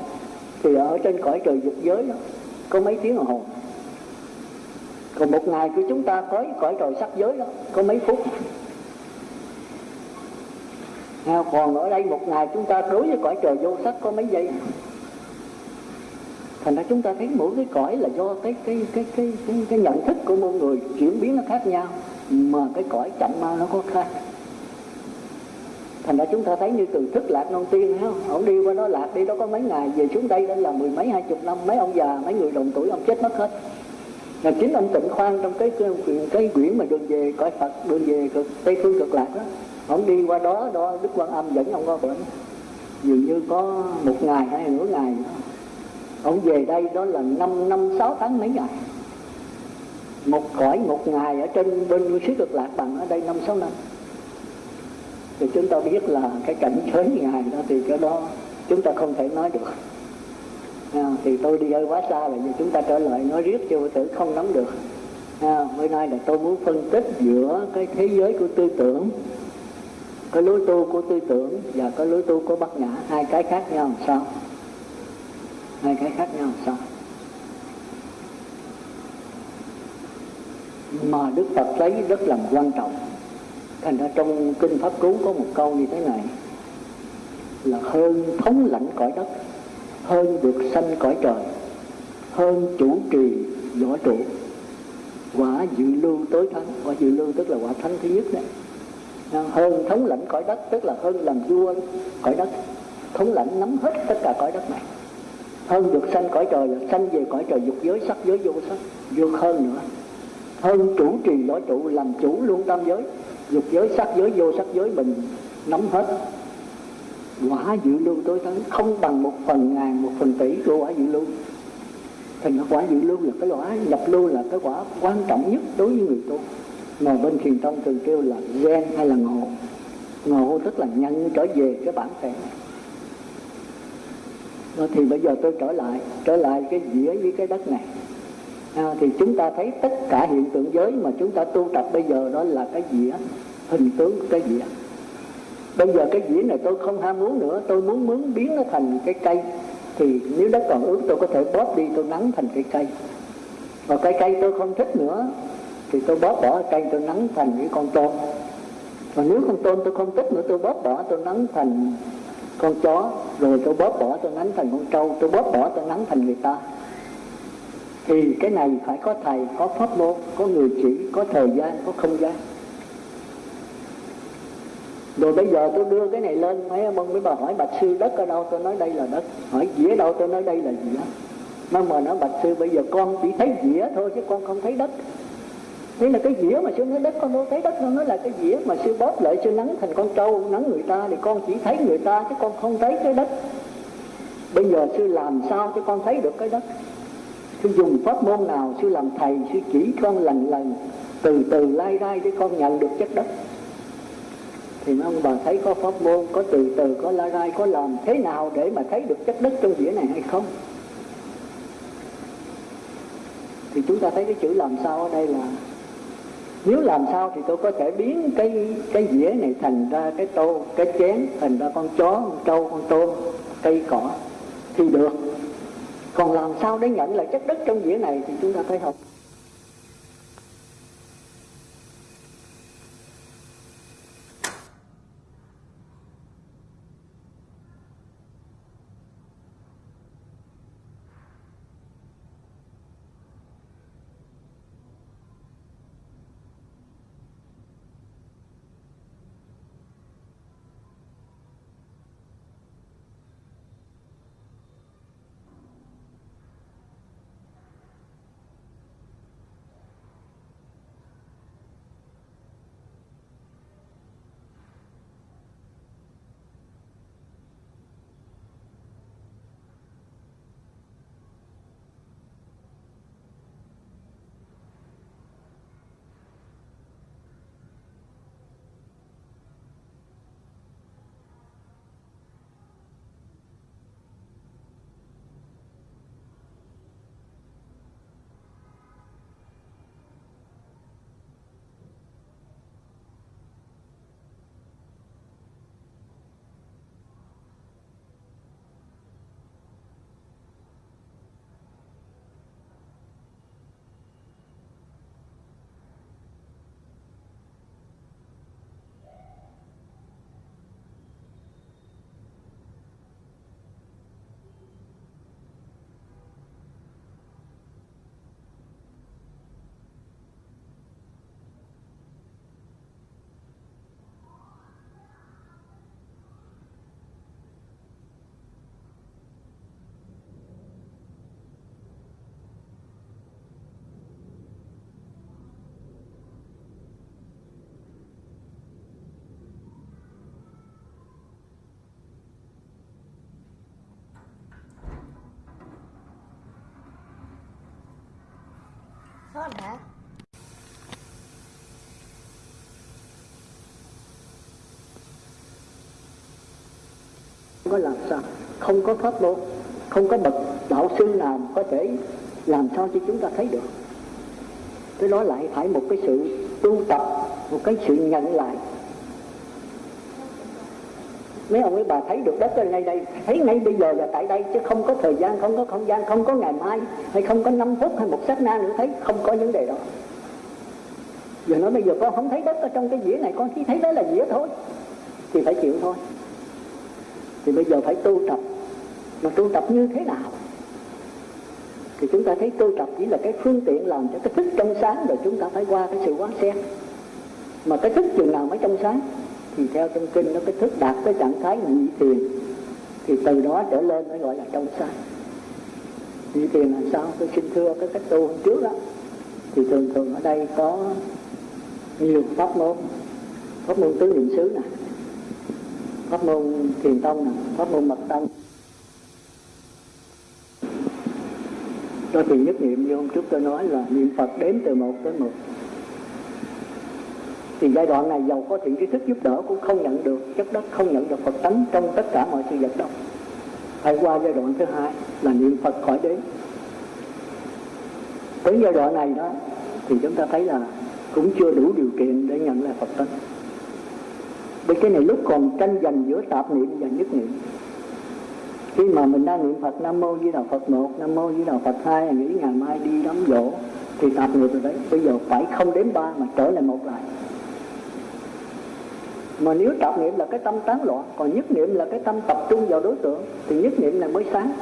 thì ở trên cõi trời dục giới đó có mấy tiếng đồng hồ. Còn một ngày của chúng ta có cõi trời sắc giới đó có mấy phút. À, còn ở đây một ngày chúng ta đối với cõi trời vô sắc có mấy giây? Thành ra chúng ta thấy mỗi cái cõi là do cái cái cái cái cái, cái nhận thức của mỗi người chuyển biến nó khác nhau mà cái cõi chậm ma nó có khác thành ra chúng ta thấy như từ thức lạc non tiên thấy không? Ông đi qua đó lạc đi đó có mấy ngày về xuống đây đó là mười mấy hai chục năm mấy ông già mấy người đồng tuổi ông chết mất hết. Là chính ông tịnh khoan trong cái cái, cái quyển mà đường về cõi phật đường về cực tây phương cực lạc đó ông đi qua đó đó đức quan âm dẫn ông qua bệnh dường như có một ngày hay nửa ngày. Đó. ông về đây đó là năm năm sáu tháng mấy ngày. Một cõi một ngày ở trên bên xứ cực lạc bằng ở đây năm sáu năm thì chúng ta biết là cái cảnh giới ngài đó thì cái đó chúng ta không thể nói được. À, thì tôi đi hơi quá xa là chúng ta trở lại nói riết cho tử không nắm được. À, bữa nay là tôi muốn phân tích giữa cái thế giới của tư tưởng cái lối tu của tư tưởng và cái lối tu của bát nhã hai cái khác nhau làm sao? Hai cái khác nhau làm sao? Mà đức phật lấy rất là quan trọng thành ra trong kinh pháp cú có một câu như thế này, là hơn thống lãnh cõi đất, hơn được sanh cõi trời, hơn chủ trì võ trụ, quả dự lưu tối thắng. Quả dự lưu tức là quả thánh thứ nhất đấy. Hơn thống lãnh cõi đất, tức là hơn làm vua cõi đất, thống lãnh nắm hết tất cả cõi đất này. Hơn được sanh cõi trời là sanh về cõi trời dục giới sắc, giới vô sắc vượt hơn nữa. Hơn chủ trì võ trụ, làm chủ luôn tam giới dục giới, sắc giới, vô sắc giới mình nắm hết. Quả dự lưu tối thắng, không bằng một phần ngàn, một phần tỷ của quả dự lưu thành quả dự lưu là cái quả, nhập lưu là cái quả quan trọng nhất đối với người tu. Mà bên thiền tông thường kêu là gen hay là ngộ. Ngộ tức là nhận trở về cái bản thể. Thì bây giờ tôi trở lại trở lại cái dĩa với cái đất này à, thì chúng ta thấy tất cả hiện tượng giới mà chúng ta tu tập bây giờ đó là cái dĩa hình tướng của cái dĩa bây giờ cái dĩa này tôi không ham muốn nữa tôi muốn muốn biến nó thành cái cây. Thì nếu đất còn ướt tôi có thể bóp đi tôi nắng thành cái cây. Và cái cây tôi không thích nữa thì tôi bóp bỏ cây tôi nắng thành cái con tôm. Và nếu con tôm tôi không thích nữa tôi bóp bỏ tôi nắng thành con chó. Rồi tôi bóp bỏ tôi nắng thành con trâu. Tôi bóp bỏ tôi nắng thành người ta thì cái này phải có thầy, có pháp môn, có người chỉ, có thời gian, có không gian. Rồi bây giờ tôi đưa cái này lên, mấy ông mấy bà hỏi, bạch sư, đất ở đâu? Tôi nói, đây là đất. Hỏi, dĩa đâu? Tôi nói, đây là dĩa. Nó mà nói, bạch sư, bây giờ con chỉ thấy dĩa thôi chứ con không thấy đất. Thế là cái dĩa mà sư nói, đất con đâu thấy đất con nói là cái dĩa mà sư bóp lại, sư nắng thành con trâu, nắng người ta thì con chỉ thấy người ta chứ con không thấy cái đất. Bây giờ sư làm sao cho con thấy được cái đất? Sư dùng pháp môn nào sư làm thầy, sư chỉ con lần lần, từ từ lai rai để con nhận được chất đất? Thì ông bà thấy có pháp môn, có từ từ, có lai rai, có làm thế nào để mà thấy được chất đất trong dĩa này hay không? Thì chúng ta thấy cái chữ làm sao ở đây là, nếu làm sao thì tôi có thể biến cái cái dĩa này thành ra cái tô, cái chén, thành ra con chó, con trâu, con tôm, cây cỏ. Thì được còn làm sao để nhận lại chất đất trong dĩa này thì chúng ta phải học. Hơn hả? không có làm sao, không có pháp môn, không có bậc đạo sư nào có thể làm sao cho chúng ta thấy được cái đó lại, phải một cái sự tu tập, một cái sự nhận lại mấy ông mấy bà thấy được đất ở ngay đây, thấy ngay bây giờ là tại đây, chứ không có thời gian, không có không gian, không có ngày mai, hay không có 5 phút, hay một sát na nữa, thấy không có vấn đề đó giờ nói bây giờ con không thấy đất ở trong cái dĩa này, con chỉ thấy đó là dĩa thôi, thì phải chịu thôi. Thì bây giờ phải tu tập. Mà tu tập như thế nào? Thì chúng ta thấy tu tập chỉ là cái phương tiện làm cho cái thức trong sáng, rồi chúng ta phải qua cái sự quán xét. Mà cái thức chừng nào mới trong sáng? Thì theo trong kinh nó, cái thức đạt tới trạng thái nhị thiền, thì từ đó trở lên mới gọi là trong sáng nhị thiền là sao? Tôi xin thưa cái cách tu hôm trước đó, thì thường thường ở đây có nhiều pháp môn pháp môn tứ niệm xứ này pháp môn thiền tông này pháp môn mật tông. Tôi thì nhất niệm như hôm trước tôi nói là niệm phật đếm từ một tới một thì giai đoạn này giàu có thiện trí thức giúp đỡ cũng không nhận được, chất đất không nhận được phật tánh trong tất cả mọi sự vật đâu phải qua giai đoạn thứ hai là niệm phật khỏi đếm tới giai đoạn này đó, thì chúng ta thấy là cũng chưa đủ điều kiện để nhận lại phật tánh. Bởi cái này lúc còn tranh giành giữa tạp niệm và nhất niệm. Khi mà mình đang niệm Phật Nam Mô Di Đà Phật một, Nam Mô Di Đà Phật hai, nghĩ ngày mai đi đám dỗ thì tạp niệm rồi đấy. Bây giờ phải không đến ba mà trở lại một lại mà nếu tạo niệm là cái tâm tán loạn còn nhất niệm là cái tâm tập trung vào đối tượng thì nhất niệm là mới sáng.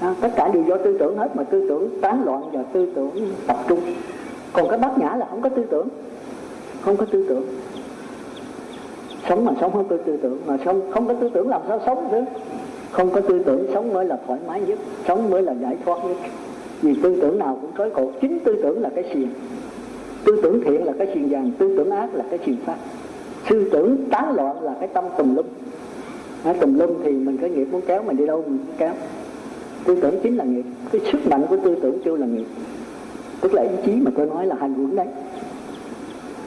À, tất cả đều do tư tưởng hết mà tư tưởng tán loạn và tư tưởng tập trung. Còn cái bát nhã là không có tư tưởng không có tư tưởng. Sống mà sống không có tư tưởng mà sống không có tư tưởng làm sao sống chứ? Không có tư tưởng sống mới là thoải mái nhất sống mới là giải thoát nhất. Vì tư tưởng nào cũng trói cột chính tư tưởng là cái xiềng. Tư tưởng thiện là cái xiềng vàng tư tưởng ác là cái xiềng sắt tư tưởng tán loạn là cái tâm tùm lum. À, tùm lum thì mình có nghiệp muốn kéo mình đi đâu mình cũng kéo. Tư tưởng chính là nghiệp. Cái sức mạnh của tư tưởng chưa là nghiệp. Tức là ý chí mà tôi nói là hành quẩn đấy.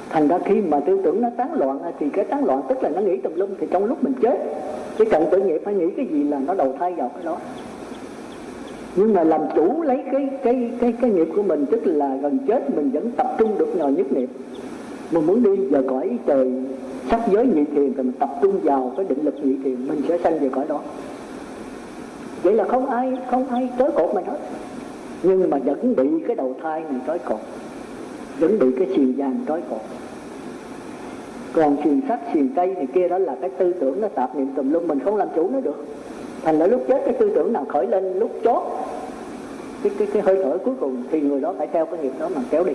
Thành ra khi mà tư tưởng nó tán loạn thì cái tán loạn tức là nó nghĩ tùm lum thì trong lúc mình chết cái cận tử nghiệp phải nghĩ cái gì là nó đầu thai vào cái đó. Nhưng mà làm chủ lấy cái cái cái cái nghiệp của mình tức là gần chết mình vẫn tập trung được nhờ nhất niệm mình muốn đi về cõi trời, sắc giới nhị thiền thì mình tập trung vào cái định lực nhị thiền, mình sẽ sanh về cõi đó. Vậy là không ai không ai tới cột mình hết. Nhưng mà vẫn bị cái đầu thai này trói cột. Vẫn bị cái xiềng vàng trói cột. Còn xiềng sắt xiềng cây này kia đó là cái tư tưởng nó tạp niệm tùm lum, mình không làm chủ nó được. Thành ra lúc chết cái tư tưởng nào khởi lên, lúc chót, cái cái cái hơi thở cuối cùng thì người đó phải theo cái nghiệp đó mà kéo đi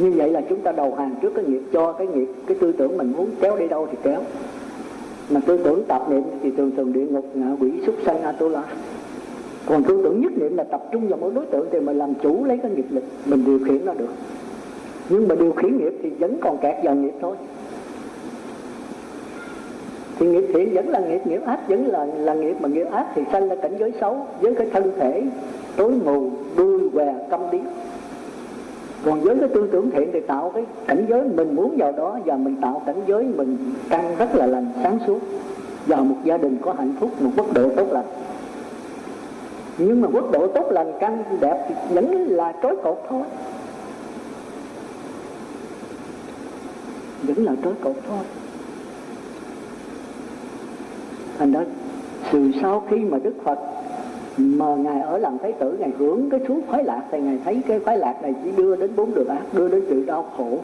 như vậy là chúng ta đầu hàng trước cái nghiệp, cho cái nghiệp, cái tư tưởng mình muốn kéo đi đâu thì kéo. Mà tư tưởng tạp niệm thì thường thường địa ngục ngạ quỷ súc sanh atula. Còn tư tưởng nhất niệm là tập trung vào mỗi đối tượng thì mình làm chủ lấy cái nghiệp lực, mình điều khiển nó được. Nhưng mà điều khiển nghiệp thì vẫn còn kẹt vào nghiệp thôi. Thì nghiệp thiện vẫn là nghiệp nghiệp ác vẫn là là nghiệp, mà nghiệp ác thì sanh ra cảnh giới xấu với cái thân thể tối mù đuôi què câm điếc còn với cái tư tưởng thiện thì tạo cái cảnh giới mình muốn vào đó, và mình tạo cảnh giới mình căn rất là lành, sáng suốt. Vào một gia đình có hạnh phúc, một quốc độ tốt lành. Nhưng mà quốc độ tốt lành căn đẹp thì vẫn là trói cột thôi. Vẫn là trói cột thôi. Thành ra, từ sau khi mà đức phật mà ngài ở làm thái tử, ngài hưởng cái thú khoái lạc thì ngài thấy cái khoái lạc này chỉ đưa đến bốn đường ác, đưa đến sự đau khổ.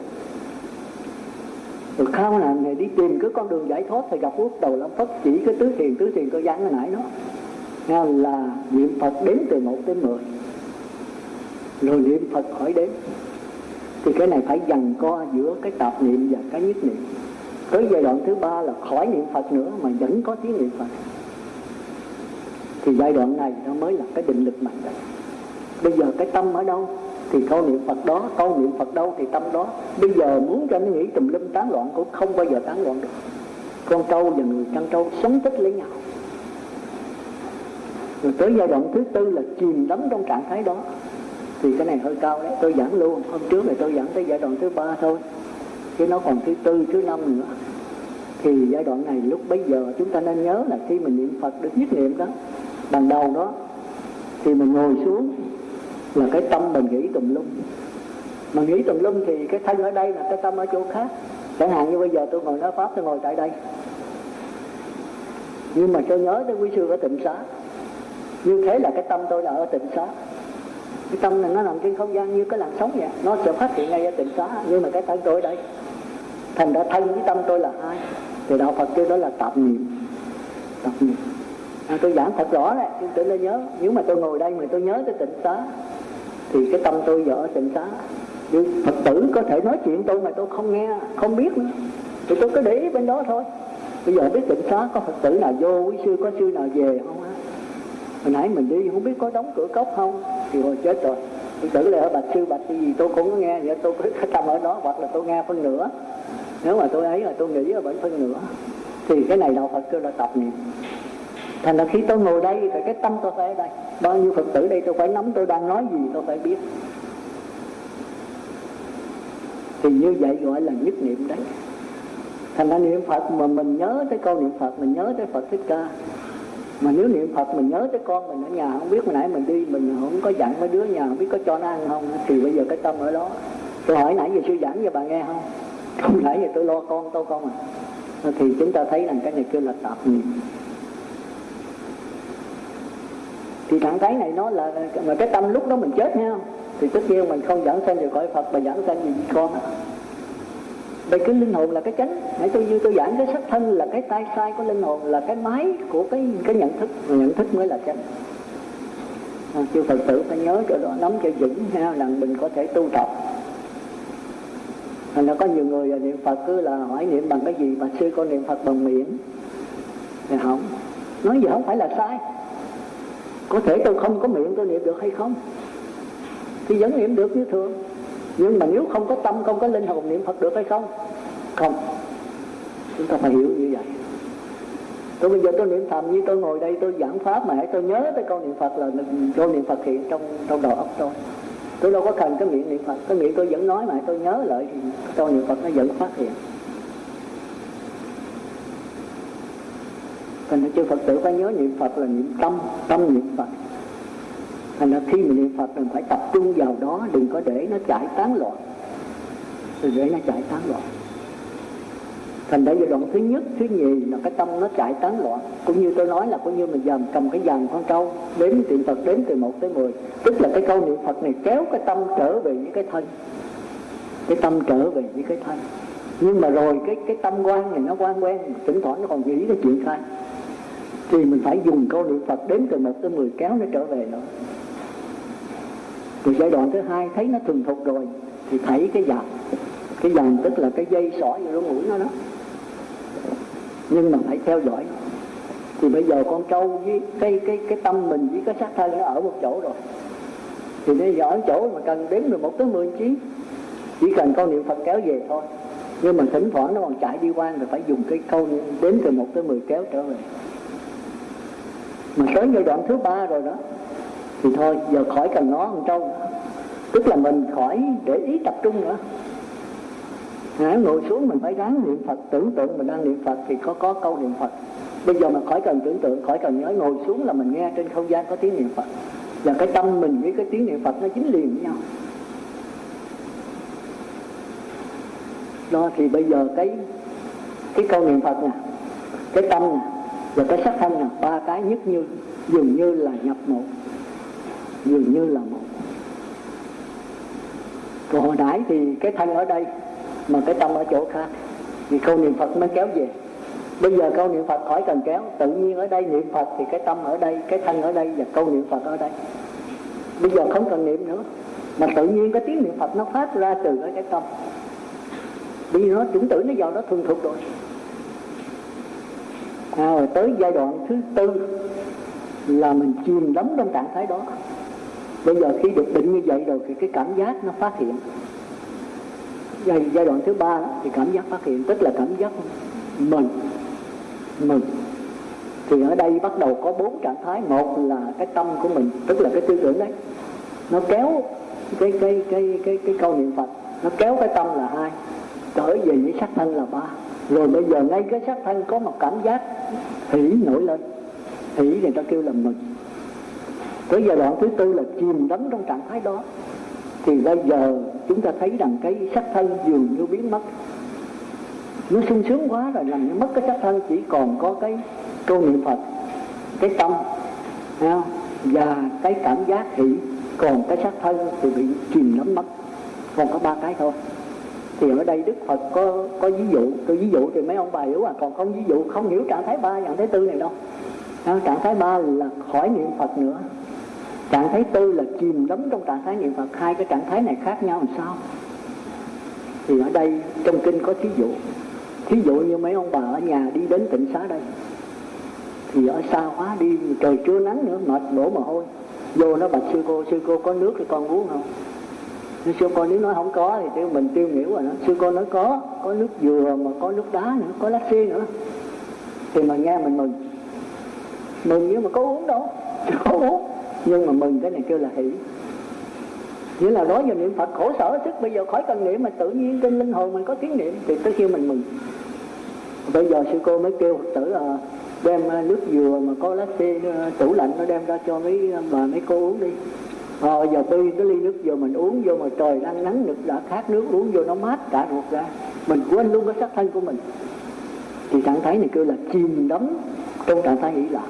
Rồi khao là ngài đi tìm cái con đường giải thoát thì gặp quốc đầu lâm phất chỉ cái tứ thiền tứ thiền cơ gián hồi nãy đó. Nghe là niệm phật đến từ một tới mười. Rồi niệm phật khỏi đến thì cái này phải dằn co giữa cái tạp niệm và cái nhất niệm. Tới giai đoạn thứ ba là khỏi niệm phật nữa mà vẫn có tiếng niệm phật thì giai đoạn này nó mới là cái định lực mạnh đấy bây giờ cái tâm ở đâu thì câu niệm phật đó câu niệm phật đâu thì tâm đó. Bây giờ muốn cho nó nghĩ tùm lum tán loạn cũng không bao giờ tán loạn được. Con trâu và người chăn trâu sống tích lấy nhau. Rồi tới giai đoạn thứ tư là chìm đắm trong trạng thái đó. Thì cái này hơi cao đấy, tôi giảng luôn. Hôm trước này tôi giảng tới giai đoạn thứ ba thôi. Chứ nó còn thứ tư, thứ năm nữa. Thì giai đoạn này lúc bấy giờ chúng ta nên nhớ là khi mình niệm phật được nhất niệm đó ban đầu đó, thì mình ngồi xuống là cái tâm mình nghĩ tùm lum. Mà nghĩ tùm lum thì cái thân ở đây là cái tâm ở chỗ khác. Chẳng hạn như bây giờ tôi ngồi nói pháp, tôi ngồi tại đây. Nhưng mà tôi nhớ tới quý sư ở tịnh xá. Như thế là cái tâm tôi là ở tịnh xá. Cái tâm này nó nằm trên không gian như cái làn sóng vậy. Nó sẽ phát hiện ngay ở tịnh xá. Nhưng mà cái thân tôi ở đây. Thành ra thân với tâm tôi là hai. Thì đạo phật kêu đó là tạp niệm. Tạp niệm à, tôi giảng thật rõ đấy tôi nó nhớ nếu mà tôi ngồi đây mà tôi nhớ tới tịnh xá thì cái tâm tôi dở tịnh xá. Nhưng phật tử có thể nói chuyện tôi mà tôi không nghe không biết nữa. Thì tôi cứ để ý bên đó thôi. Bây giờ biết tịnh xá có phật tử nào vô quý sư có sư nào về không á? Hồi nãy mình đi không biết có đóng cửa cốc không? Thì hồi chết rồi. Phật tử lại ở bạch sư bạch cái gì tôi cũng có nghe vậy tôi cứ tâm ở đó hoặc là tôi nghe phân nửa. Nếu mà tôi ấy là tôi nghĩ ở bên phân nửa. Thì cái này đạo phật kêu là tập niệm thành ra khi tôi ngồi đây thì cái tâm tôi phải ở đây. Bao nhiêu phật tử đây tôi phải nắm tôi đang nói gì tôi phải biết. Thì như vậy gọi là nhất niệm đấy. Thành ra niệm phật mà mình nhớ tới câu niệm phật, mình nhớ tới phật thích ca. Mà nếu niệm phật mình nhớ tới con mình ở nhà, không biết hồi nãy mình đi, mình không có dặn mấy đứa nhà, không biết có cho nó ăn không? Thì bây giờ cái tâm ở đó. Tôi hỏi nãy giờ sư giảng cho bà nghe không? Không, nãy giờ tôi lo con, tôi con à. Thì chúng ta thấy rằng cái này kêu là tạp niệm thì trạng thái này nó là mà cái tâm lúc đó mình chết nha. Thì tất nhiên mình không dẫn sanh về cõi phật mà dẫn sanh gì con đây cái linh hồn là cái chánh. Nãy tôi như tôi giảng cái sắc thân là cái tay sai của linh hồn là cái máy của cái cái nhận thức. Nhận thức mới là chánh. À, chư phật tử phải nhớ cho đó nắm cho vững ha là mình có thể tu tập. Thành ra có nhiều người à, niệm phật cứ là hỏi niệm bằng cái gì mà sư con niệm phật bằng miệng. Thì không. Nói gì không phải là sai có thể tôi không có miệng tôi niệm được hay không? Thì vẫn niệm được như thường. Nhưng mà nếu không có tâm, không có linh hồn niệm phật được hay không? Không. Chúng ta phải hiểu như vậy. Tôi bây giờ tôi niệm thầm như tôi ngồi đây, tôi giảng pháp mà hãy tôi nhớ tới câu niệm phật là câu niệm phật hiện trong trong đầu óc tôi. Tôi đâu có cần cái miệng niệm phật. Cái miệng tôi vẫn nói mà tôi nhớ lại thì câu niệm phật nó vẫn phát hiện. Thành ra chư phật tử phải nhớ niệm phật là niệm tâm tâm niệm phật. Thành ra khi mình niệm phật mình phải tập trung vào đó, đừng có để nó chạy tán loạn. Đừng để nó chạy tán loạn. Thành ra giai đoạn thứ nhất, thứ nhì là cái tâm nó chạy tán loạn. Cũng như tôi nói là cũng như mình dòm cầm cái dàn con trâu, đếm niệm phật, đếm từ một tới mười. Tức là cái câu niệm phật này kéo cái tâm trở về với cái thân. Cái tâm trở về với cái thân. Nhưng mà rồi cái cái tâm quan này nó quan quen, thỉnh thoảng nó còn nghĩ cái chuyện khác thì mình phải dùng câu niệm phật đến từ một tới mười kéo nó trở về nữa. Rồi giai đoạn thứ hai thấy nó thường thục rồi, thì thấy cái dàn. Cái dàn tức là cái dây sỏi vô mũi nó đó. Nhưng mà phải theo dõi. Thì bây giờ con trâu với cái cái cái tâm mình với cái xác thân nó ở một chỗ rồi. Thì bây giờ ở chỗ mà cần đếm được một tới mười chí, chỉ cần câu niệm phật kéo về thôi. Nhưng mà thỉnh thoảng nó còn chạy đi qua rồi phải dùng cái câu đếm từ một tới mười kéo trở về mà tới giai đoạn thứ ba rồi đó thì thôi giờ khỏi cần nó con trâu. Tức là mình khỏi để ý tập trung nữa. À, ngồi xuống mình phải ráng niệm Phật Tưởng tượng mình đang niệm Phật thì có có câu niệm Phật. Bây giờ mà khỏi cần tưởng tượng Khỏi cần nhớ ngồi xuống là mình nghe trên không gian có tiếng niệm Phật. Và cái tâm mình với cái tiếng niệm Phật nó chính liền với nhau. Đó thì bây giờ cái Cái câu niệm Phật nè Cái tâm nè và cái sắc thân là Ba cái nhất như, Dường như là nhập một Dường như là một. Còn hồi nãy thì cái thân ở đây, mà cái tâm ở chỗ khác, thì câu niệm phật mới kéo về. Bây giờ câu niệm phật khỏi cần kéo, tự nhiên ở đây niệm phật thì cái tâm ở đây, cái thân ở đây và câu niệm phật ở đây. Bây giờ không cần niệm nữa, mà tự nhiên cái tiếng niệm phật nó phát ra từ cái tâm. Vì nó, chủng tử nó vào nó thuần thục rồi à, rồi tới giai đoạn thứ tư là mình chìm đắm trong trạng thái đó. Bây giờ khi được định như vậy rồi thì cái cảm giác nó phát hiện. Giai, giai đoạn thứ ba thì cảm giác phát hiện tức là cảm giác mừng. Mừng. Thì ở đây bắt đầu có bốn trạng thái. Một là cái tâm của mình tức là cái tư tưởng đấy. Nó kéo cái cái cái cái cái câu niệm phật nó kéo cái tâm là hai. Trở về với sắc thân là ba rồi bây giờ ngay cái sắc thân có một cảm giác hỉ nổi lên. Hỉ người ta kêu là mừng. Tới giai đoạn thứ tư là chìm đắm trong trạng thái đó. Thì bây giờ chúng ta thấy rằng cái sắc thân dường như biến mất. Nó sung sướng quá rồi, làm như mất cái sắc thân, chỉ còn có cái câu niệm phật, cái tâm không? và cái cảm giác hỷ còn cái sắc thân thì bị chìm đắm mất. Còn có ba cái thôi thì ở đây đức phật có có ví dụ tôi ví dụ thì mấy ông bà hiểu à. Còn không ví dụ không hiểu trạng thái ba trạng thái tư này đâu. À, trạng thái ba là khỏi niệm phật nữa. Trạng thái tư là chìm đắm trong trạng thái niệm phật. Hai cái trạng thái này khác nhau làm sao? Thì ở đây trong kinh có thí dụ. Thí dụ như mấy ông bà ở nhà đi đến tỉnh xá đây. Thì ở xa quá đi trời chưa nắng nữa mệt đổ mồ hôi. Vô nó bạch sư cô sư cô có nước thì con uống không? Sư cô nếu nói không có thì tiêu mình tiêu hiểu rồi đó. Sư cô nói có có nước dừa mà có nước đá nữa, có lá nữa. Thì mà nghe mình mừng. Mừng nhưng mà có uống đâu có uống. Nhưng mà mừng cái này kêu là hỷ. Nghĩa là đó giờ niệm phật khổ sở sức bây giờ khỏi cần niệm mà tự nhiên trên linh hồn mình có tiếng niệm thì tới khi mình mừng. Bây giờ sư cô mới kêu phật tử là đem ờ, nước dừa mà có lá xê ờ, tủ lạnh nó đem ra cho mấy bà mấy cô uống đi ờ giờ tuy cái ly nước vô mình uống vô mà trời đang nắng nực đã khát nước uống vô nó mát cả ruột ra. Mình quên luôn cái sắc thân của mình. Thì trạng thái này kêu là chìm đắm trong trạng thái nghĩ là.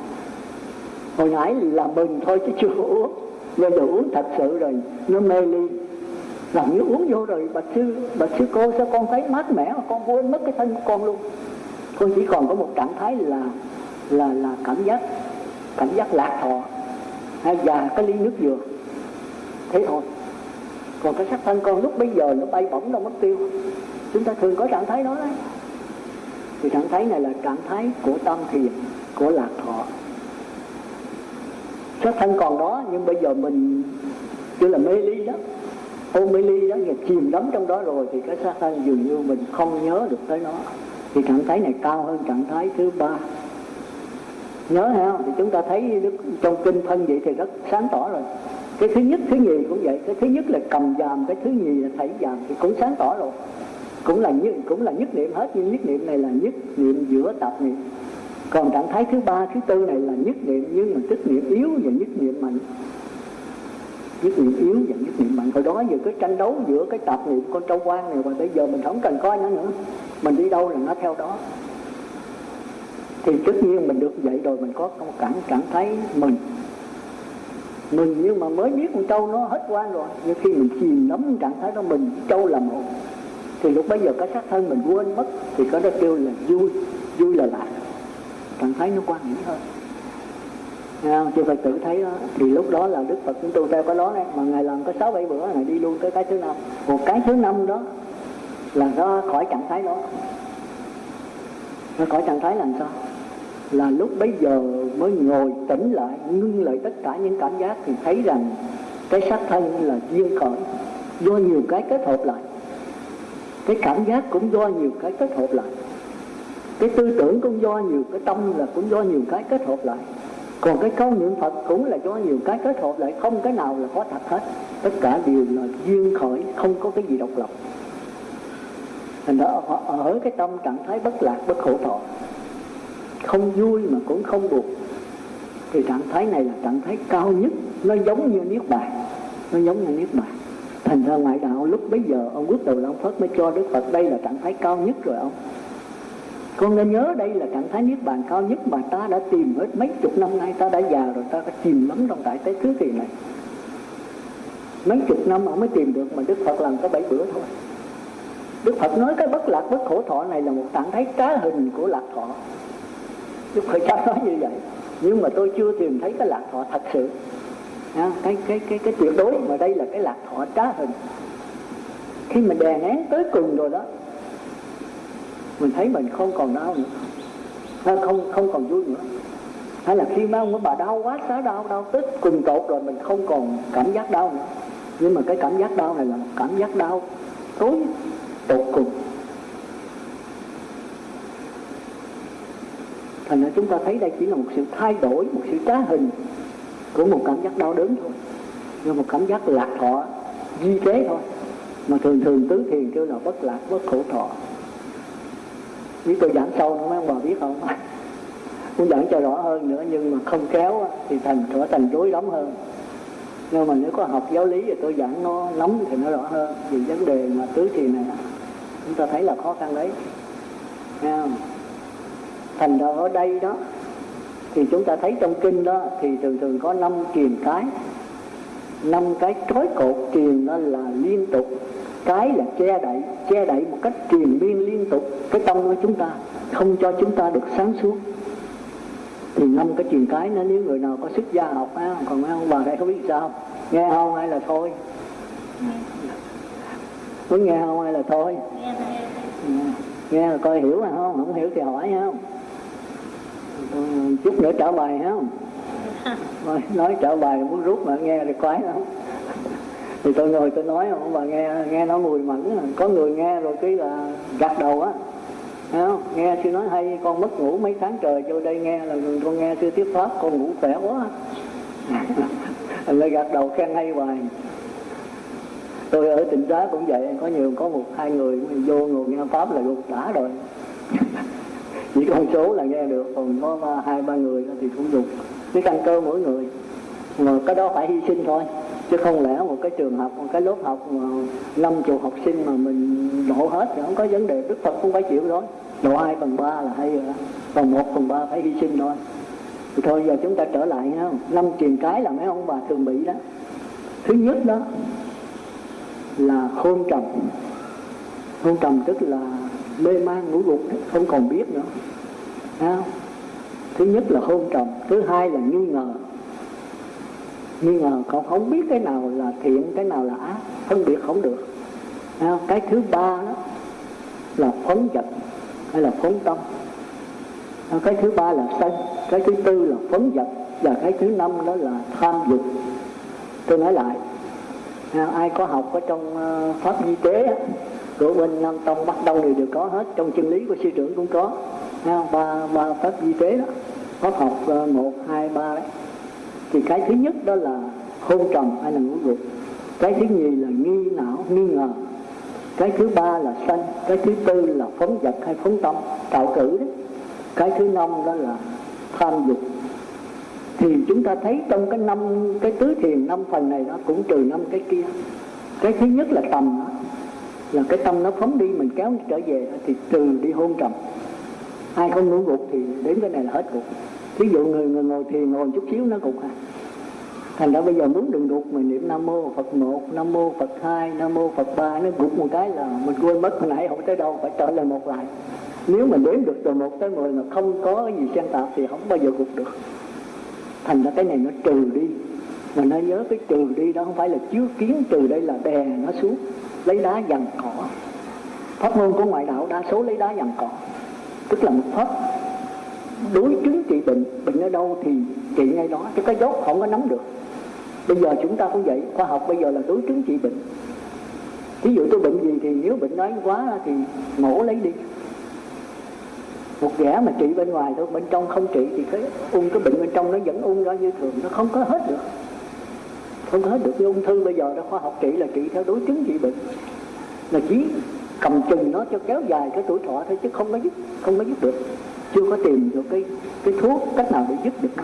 Hồi nãy là mình thôi chứ chưa uống. Bây giờ uống thật sự rồi, nó mê ly. Làm như uống vô rồi, bà sư bà sư cô, sao con thấy mát mẻ mà con quên mất cái thân của con luôn? Con chỉ còn có một trạng thái là là là cảm giác cảm giác lạc thọ. Hay và cái ly nước dừa thế thôi. Còn cái sắc thân con lúc bây giờ nó bay bổng đâu mất tiêu. Chúng ta thường có trạng thái đó đấy. Thì trạng thái này là trạng thái của tâm thiền của lạc thọ. Sắc thân còn đó, nhưng bây giờ mình chưa là mê ly đó. Ô mê ly đó và chìm đắm trong đó rồi thì cái sắc thân dường như mình không nhớ được tới nó. Thì trạng thái này cao hơn trạng thái thứ ba. Nhớ ha thì chúng ta thấy trong kinh phân vậy thì rất sáng tỏ rồi cái thứ nhất, thứ nhì cũng vậy. Cái thứ nhất là cầm dàm, cái thứ nhì là thảy dàm, thì cũng sáng tỏ rồi. Cũng là nhất, cũng là nhất niệm hết, nhưng nhất niệm này là nhất niệm giữa tập niệm còn trạng thái thứ ba, thứ tư này là nhất niệm, nhưng mà tức niệm yếu và nhất niệm mạnh. Nhất niệm yếu và nhất niệm mạnh. Hồi đó giờ cái tranh đấu giữa cái tập niệm con trâu quan này và bây giờ mình không cần coi nó nữa. Mình đi đâu là nó theo đó. Thì tất nhiên mình được vậy rồi, mình có một cảm cảm thấy mình mình nhưng mà mới biết con trâu nó hết quan rồi. Nhưng khi mình chìm nắm trạng thái đó mình trâu là một thì lúc bây giờ cái xác thân mình quên mất thì có đó kêu là vui. Vui là lạc. Trạng thái nó quan nghĩ hơn. Nghe Chư Phật tử thấy đó, thì lúc đó là Đức Phật cũng tu theo cái đó này mà Ngài làm có sáu bảy bữa Ngài đi luôn tới cái thứ năm. Một cái thứ năm đó là nó khỏi trạng thái đó. Nó khỏi trạng thái làm sao? Là lúc bấy giờ mới ngồi tỉnh lại ngưng lại tất cả những cảm giác thì thấy rằng cái xác thân là duyên khởi do nhiều cái kết hợp lại. Cái cảm giác cũng do nhiều cái kết hợp lại. Cái tư tưởng cũng do nhiều cái tâm là cũng do nhiều cái kết hợp lại. Còn cái câu niệm phật cũng là do nhiều cái kết hợp lại không cái nào là có thật hết. Tất cả đều là duyên khởi không có cái gì độc lập. Thành ra ở, ở cái tâm trạng thái bất lạc bất khổ thọ không vui mà cũng không buồn. Thì trạng thái này là trạng thái cao nhất. Nó giống như niết bàn. Nó giống như niết bàn. Thành ra ngoại đạo lúc bấy giờ, ông quốc đầu long phật mới cho đức phật đây là trạng thái cao nhất rồi ông. Con nên nhớ đây là trạng thái niết bàn cao nhất mà ta đã tìm hết mấy chục năm nay. Ta đã già rồi, ta đã chìm lắm trong đại tế thứ kỳ này. Mấy chục năm ông mới tìm được mà đức phật làm có bảy bữa thôi. Đức phật nói cái bất lạc bất khổ thọ này là một trạng thái trá hình của lạc thọ đức phật giáo nói như vậy. Nhưng mà tôi chưa tìm thấy cái lạc thọ thật sự. À, cái cái cái cái tuyệt đối mà đây là cái lạc thọ trá hình. Khi mình đè nén tới cùng rồi đó mình thấy mình không còn đau nữa. À, không không còn vui nữa. Hay là khi mà ông bà đau quá xá đau đau tức cùng tột rồi mình không còn cảm giác đau nữa. Nhưng mà cái cảm giác đau này là một cảm giác đau tối tột cùng. Thành ra chúng ta thấy đây chỉ là một sự thay đổi, một sự trá hình của một cảm giác đau đớn thôi. Nhưng một cảm giác lạc thọ di kế thôi. Mà thường thường tứ thiền kêu là bất lạc, bất khổ thọ. Nếu tôi giảng sâu không mấy ông bà biết không? Muốn giảng cho rõ hơn nữa, nhưng mà không kéo thì thành, trở thành rối lắm hơn. Nhưng mà nếu có học giáo lý thì tôi giảng nó lắm thì nó rõ hơn. Vì vấn đề mà tứ thiền này chúng ta thấy là khó khăn đấy. Nghe không? Thành ra ở đây đó thì chúng ta thấy trong kinh đó thì thường thường có năm truyền cái. Năm cái trói cột truyền đó là liên tục cái là che đậy che đậy một cách truyền miên liên tục. Cái tâm của chúng ta không cho chúng ta được sáng suốt. Thì năm cái truyền cái nó nếu người nào có sức gia học á còn mấy ông bà đây không biết sao nghe không hay là thôi? Muốn nghe không hay là thôi? Nghe là coi hiểu hay không? Không hiểu thì hỏi không chút nữa trả bài không nói, nói trả bài muốn rút mà nghe thì quái lắm. Thì tôi ngồi tôi nói không bà nghe nghe nó mùi mẫn có người nghe rồi cái là gật đầu á. Không? nghe sư nói hay con mất ngủ mấy tháng trời vô đây nghe là con nghe sư tiếp pháp con ngủ khỏe quá. Lại gật đầu khen hay hoài. Tôi ở tỉnh giá cũng vậy có nhiều có một hai người vô ngồi nghe pháp là gục đã rồi chỉ con số là nghe được, còn có hai, ba người thì cũng dùng. Cái căn cơ mỗi người. Mà cái đó phải hy sinh thôi. Chứ không lẽ một cái trường học, một cái lớp học mà năm chục học sinh mà mình độ hết thì không có vấn đề. Đức phật cũng phải chịu đó độ hai phần ba là hay rồi đó. Còn một, phần ba phải hy sinh thôi. Thì thôi, giờ chúng ta trở lại ha. Năm truyền cái là mấy ông bà thường bị đó. Thứ nhất đó là hôn trầm. Hôn trầm tức là mê man ngủ gục không còn biết nữa. Thấy thứ nhất là hôn trầm, thứ hai là nghi ngờ. Nghi ngờ cậu không biết cái nào là thiện, cái nào là ác, phân biệt không được. Thấy cái thứ ba đó là phấn vật hay là phấn tâm. Cái thứ ba là sân, cái thứ tư là phấn vật và cái thứ năm đó là tham dục. Tôi nói lại ai có học ở trong ờ, pháp di tế của bên nam tông bắt đầu đều đều có hết, trong chân lý của sư trưởng cũng có. Ba ba pháp di tế đó. Pháp học ờ, một, hai, ba đấy. Thì cái thứ nhất đó là hôn trầm hay là ngũ dục. Cái thứ nhì là nghi não, nghi ngờ. Cái thứ ba là sanh. Cái thứ tư là phóng vật hay phóng tâm, tạo cử đấy cái thứ năm đó là tham dục. Thì chúng ta thấy trong cái năm, cái tứ thiền năm phần này đó, cũng trừ năm cái kia. Cái thứ nhất là tầm đó là cái tâm nó phóng đi mình kéo trở về thì trừ đi hôn trầm. Ai không ngủ gục thì đến cái này là hết gục ví dụ người, người ngồi thiền ngồi chút xíu nó gục à. Thành ra bây giờ muốn đừng gục mình niệm nam mô phật một nam mô phật hai nam mô phật ba nó gục một cái là mình quên mất hồi nãy không tới đâu phải trở lại một lại. Nếu mình đếm được từ một tới mười mà không có gì xen tạp thì không bao giờ gục được. Thành ra cái này nó trừ đi. Mà nó nhớ cái trừ đi đó không phải là chiếu kiến trừ đây là đè nó xuống lấy đá dằn cỏ. Pháp môn của ngoại đạo đa số lấy đá dằn cỏ. Tức là một pháp đối chứng trị bệnh. Bệnh ở đâu thì trị ngay đó. Chứ cái dốt không có nắm được. Bây giờ chúng ta cũng vậy. Khoa học bây giờ là đối chứng trị bệnh. Ví dụ tôi bệnh gì thì nếu bệnh nói quá thì mổ lấy đi. Một ghẻ mà trị bên ngoài thôi, bên trong không trị thì cái ung cái bệnh bên trong nó vẫn ung ra như thường, nó không có hết được không hết được cái ung thư bây giờ đó khoa học trị là trị theo đối chứng trị bệnh. Là chỉ cầm chừng nó cho kéo dài cái tuổi thọ thôi chứ không có giúp không có giúp được. Chưa có tìm được cái cái thuốc cách nào để giúp được nó.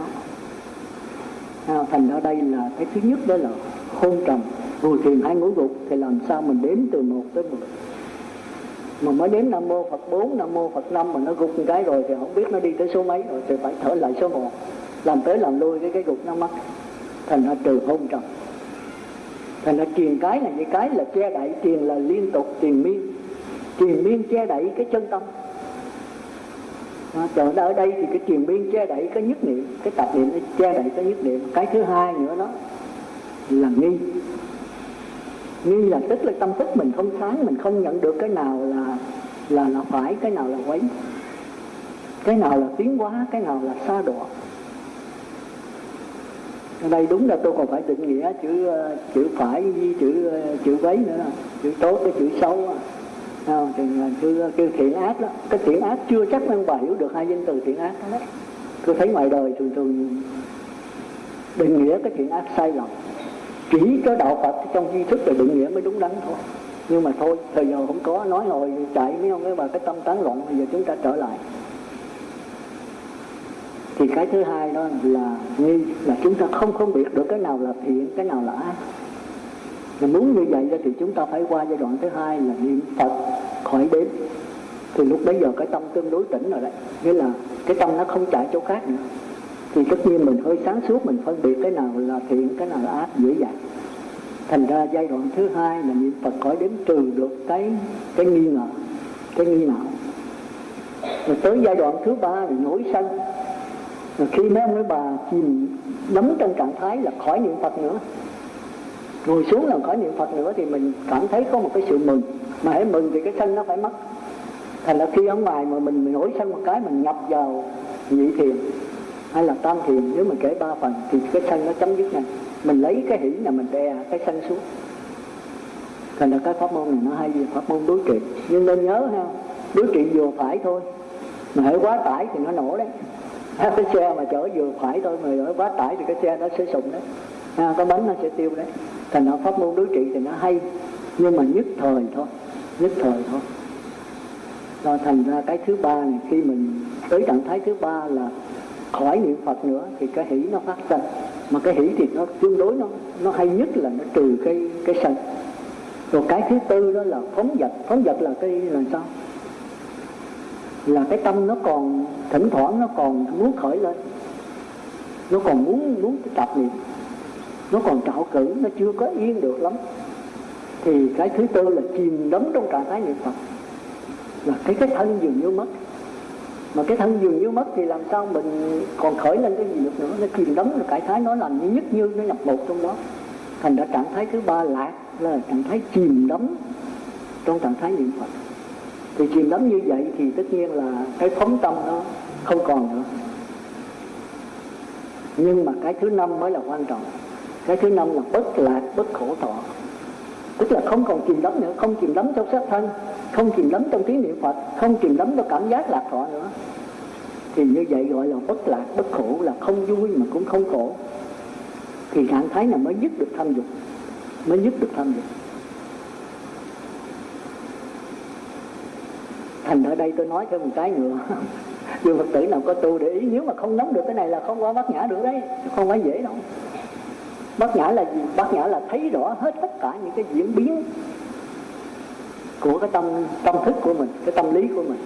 À, thành ra đây là cái thứ nhất đó là hôn trầm. Vừa thiền hay ngủ gục thì làm sao mình đếm từ một tới mười? Mà mới đếm nam mô phật bốn nam mô phật năm mà nó gục một cái rồi thì không biết nó đi tới số mấy rồi thì phải thở lại số một. Làm tới làm lui cái cái gục nó mất thành ra trừ hôn trầm. Thành ra truyền cái này, như cái là che đậy, truyền là liên tục, truyền miên. Truyền miên che đậy cái chân tâm. Còn ở đây thì cái truyền miên che đậy cái nhất niệm, cái tập niệm nó che đậy cái nhất niệm. Cái thứ hai nữa đó là nghi. Nghi là tức là tâm thức mình không sáng, mình không nhận được cái nào là là là phải, cái nào là quấy. Cái nào là tiến hóa, cái nào là xa đọa đây đúng là tôi còn phải định nghĩa chữ chữ phải với chữ chữ quấy nữa chữ tốt cái chữ xấu à, thì kêu, kêu thiện ác đó cái thiện ác chưa chắc ông bà hiểu được hai danh từ thiện ác. Đó tôi thấy ngoài đời thường thường định nghĩa cái thiện ác sai lầm. Kỹ cái đạo Phật trong tri thức là định nghĩa mới đúng đắn thôi. Nhưng mà thôi thời giờ không có nói hồi chạy mấy ông ấy vào cái tâm tán loạn bây giờ chúng ta trở lại thì cái thứ hai đó là nghi là chúng ta không phân biệt được cái nào là thiện, cái nào là ác. Mà muốn như vậy thì chúng ta phải qua giai đoạn thứ hai là niệm phật khỏi đếm. Thì lúc bấy giờ cái tâm tương đối tỉnh rồi đấy. Nghĩa là cái tâm nó không chạy chỗ khác nữa. Thì tất nhiên mình hơi sáng suốt, mình phân biệt cái nào là thiện, cái nào là ác, dễ dàng. Thành ra giai đoạn thứ hai là niệm phật khỏi đếm trừ được cái cái nghi ngờ, cái nghi não rồi tới giai đoạn thứ ba là nổi sân rồi khi mấy ông mấy bà chìm đắm trong trạng thái là khỏi niệm phật nữa. Ngồi xuống là khỏi niệm phật nữa thì mình cảm thấy có một cái sự mừng. Mà hãy mừng thì cái sân nó phải mất. Thành là khi ở ngoài mà mình, mình nổi sân một cái mình nhập vào nhị thiền hay là tam thiền nếu mình kể ba phần thì cái sân nó chấm dứt ngay. Mình lấy cái hỷ là mình đè cái sân xuống. Thành là cái pháp môn này nó hay gì pháp môn đối trị. Nhưng nên nhớ ha đối trị vừa phải thôi. Mà hãy quá tải thì nó nổ đấy cái xe mà chở vừa phải thôi mà ở quá tải thì cái xe nó sẽ sụn đấy. Ha, cái bánh nó sẽ tiêu đấy. Thành ra pháp môn đối trị thì nó hay. Nhưng mà nhất thời thôi. Nhất thời thôi. Rồi thành ra cái thứ ba này khi mình tới trạng thái thứ ba là khỏi niệm phật nữa thì cái hỷ nó phát sinh mà cái hỷ thì nó tương đối nó nó hay nhất là nó trừ cái cái sân rồi cái thứ tư đó là phóng vật phóng vật là cái là sao? Là cái tâm nó còn thỉnh thoảng nó còn muốn khởi lên. Nó còn muốn muốn tập niệm nó còn trạo cử, nó chưa có yên được lắm. Thì cái thứ tư là chìm đắm trong trạng thái niệm phật. Là cái cái thân dường như mất. Mà cái thân dường như mất thì làm sao mình còn khởi lên cái gì được nữa? Nó chìm đắm rồi cái thái nó làm như nhất như nó nhập một trong đó. Thành ra trạng thái thứ ba lạc là trạng thái chìm đắm trong trạng thái niệm phật thì chìm đắm như vậy thì tất nhiên là cái phóng tâm nó không còn nữa. Nhưng mà cái thứ năm mới là quan trọng. Cái thứ năm là bất lạc, bất khổ thọ. Tức là không còn chìm đắm nữa, không chìm đắm trong sát thân, không chìm đắm trong tiếng niệm phật, không chìm đắm trong cảm giác lạc thọ nữa. Thì như vậy gọi là bất lạc, bất khổ là không vui mà cũng không khổ. Thì trạng thái này mới dứt được tham dục, mới dứt được tham dục. Thành ở đây tôi nói thêm một cái nữa. Nhưng phật tử nào có tu để ý nếu mà không nắm được cái này là không qua bát nhã được đấy không phải dễ đâu. Bát nhã là gì? Bát nhã là thấy rõ hết tất cả những cái diễn biến của cái tâm tâm thức của mình cái tâm lý của mình.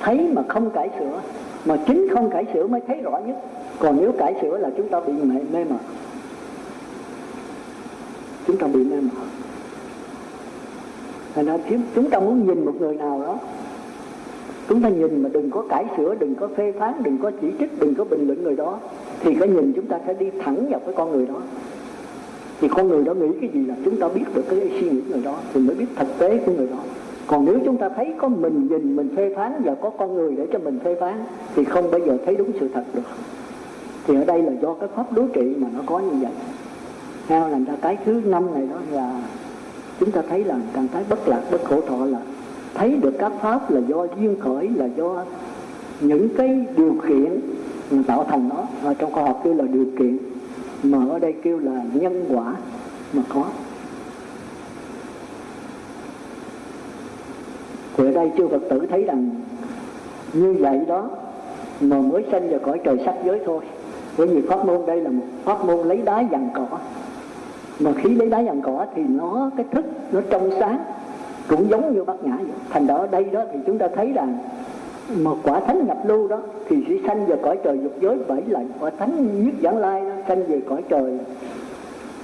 Thấy mà không cải sửa mà chính không cải sửa mới thấy rõ nhất. Còn nếu cải sửa là chúng ta bị mê, mê mờ. Chúng ta bị mê mờ thành ra chúng ta muốn nhìn một người nào đó. Chúng ta nhìn mà đừng có cải sửa, đừng có phê phán, đừng có chỉ trích, đừng có bình luận người đó. Thì cái nhìn chúng ta sẽ đi thẳng vào cái con người đó. Thì con người đó nghĩ cái gì là chúng ta biết được cái suy nghĩ người đó, thì mới biết thực tế của người đó. Còn nếu chúng ta thấy có mình nhìn, mình phê phán và có con người để cho mình phê phán, thì không bao giờ thấy đúng sự thật được. Thì ở đây là do cái pháp đối trị mà nó có như vậy. Theo làm ra cái thứ năm này đó là chúng ta thấy là trạng thái bất lạc, bất khổ thọ là thấy được các pháp là do duyên khởi, là do những cái điều kiện tạo thành nó. Ở trong khoa học kêu là điều kiện mà ở đây kêu là nhân quả mà có. Thì ở đây chư Phật tử thấy rằng như vậy đó mà mới sanh vào cõi trời sắc giới thôi. Bởi vì pháp môn đây là một pháp môn lấy đá dằn cỏ mà khi lấy đá vàng cỏ thì nó, cái thức nó trong sáng, cũng giống như bát nhã vậy. Thành đó đây đó thì chúng ta thấy rằng một quả thánh nhập lưu đó thì sẽ sanh về cõi trời dục giới bảy lần. Quả thánh nhất giảng lai nó sanh về cõi trời,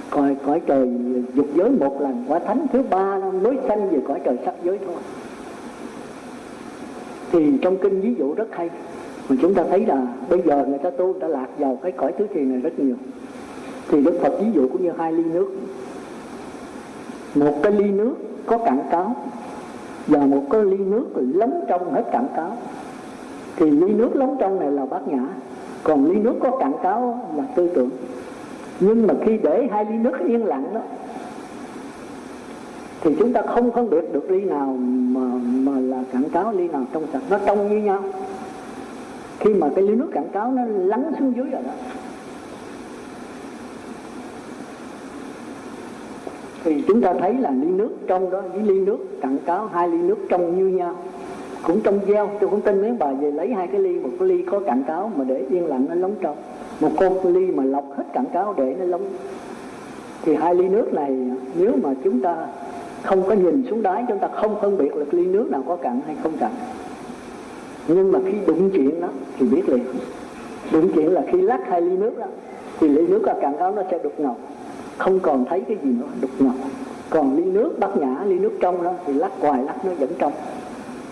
cõi cõi trời dục giới một lần. Quả thánh thứ ba nó mới sanh về cõi trời sắc giới thôi. Thì trong kinh ví dụ rất hay. Mà chúng ta thấy là bây giờ người ta tu đã lạc vào cái cõi thứ thiền này rất nhiều thì đức phật ví dụ cũng như hai ly nước. Một cái ly nước có cạn cáo và một cái ly nước lấm trong hết cạn cáo. Thì ly nước lấm trong này là bát nhã, còn ly nước có cạn cáo là tư tưởng. Nhưng mà khi để hai ly nước yên lặng đó, thì chúng ta không phân biệt được ly nào mà mà là cạn cáo, ly nào trong sạch. Nó trong như nhau. Khi mà cái ly nước cạn cáo nó lắng xuống dưới rồi đó thì chúng ta thấy là ly nước trong đó, với ly nước cặn cáo, hai ly nước trong như nhau. Cũng trong gieo, tôi cũng tin mấy bà về lấy hai cái ly, một cái ly có cặn cáo mà để yên lặng nó lóng trong. Một con ly mà lọc hết cặn cáo để nó lóng. Thì hai ly nước này, nếu mà chúng ta không có nhìn xuống đáy, chúng ta không phân biệt là ly nước nào có cặn hay không cặn. Nhưng mà khi đụng chuyện đó, thì biết liền. Đụng chuyện là khi lắc hai ly nước đó, thì ly nước có cặn cáo nó sẽ đục ngầu không còn thấy cái gì nữa, đục ngầu. Còn ly nước bát nhã, ly nước trong đó, thì lắc hoài lắc nó vẫn trong.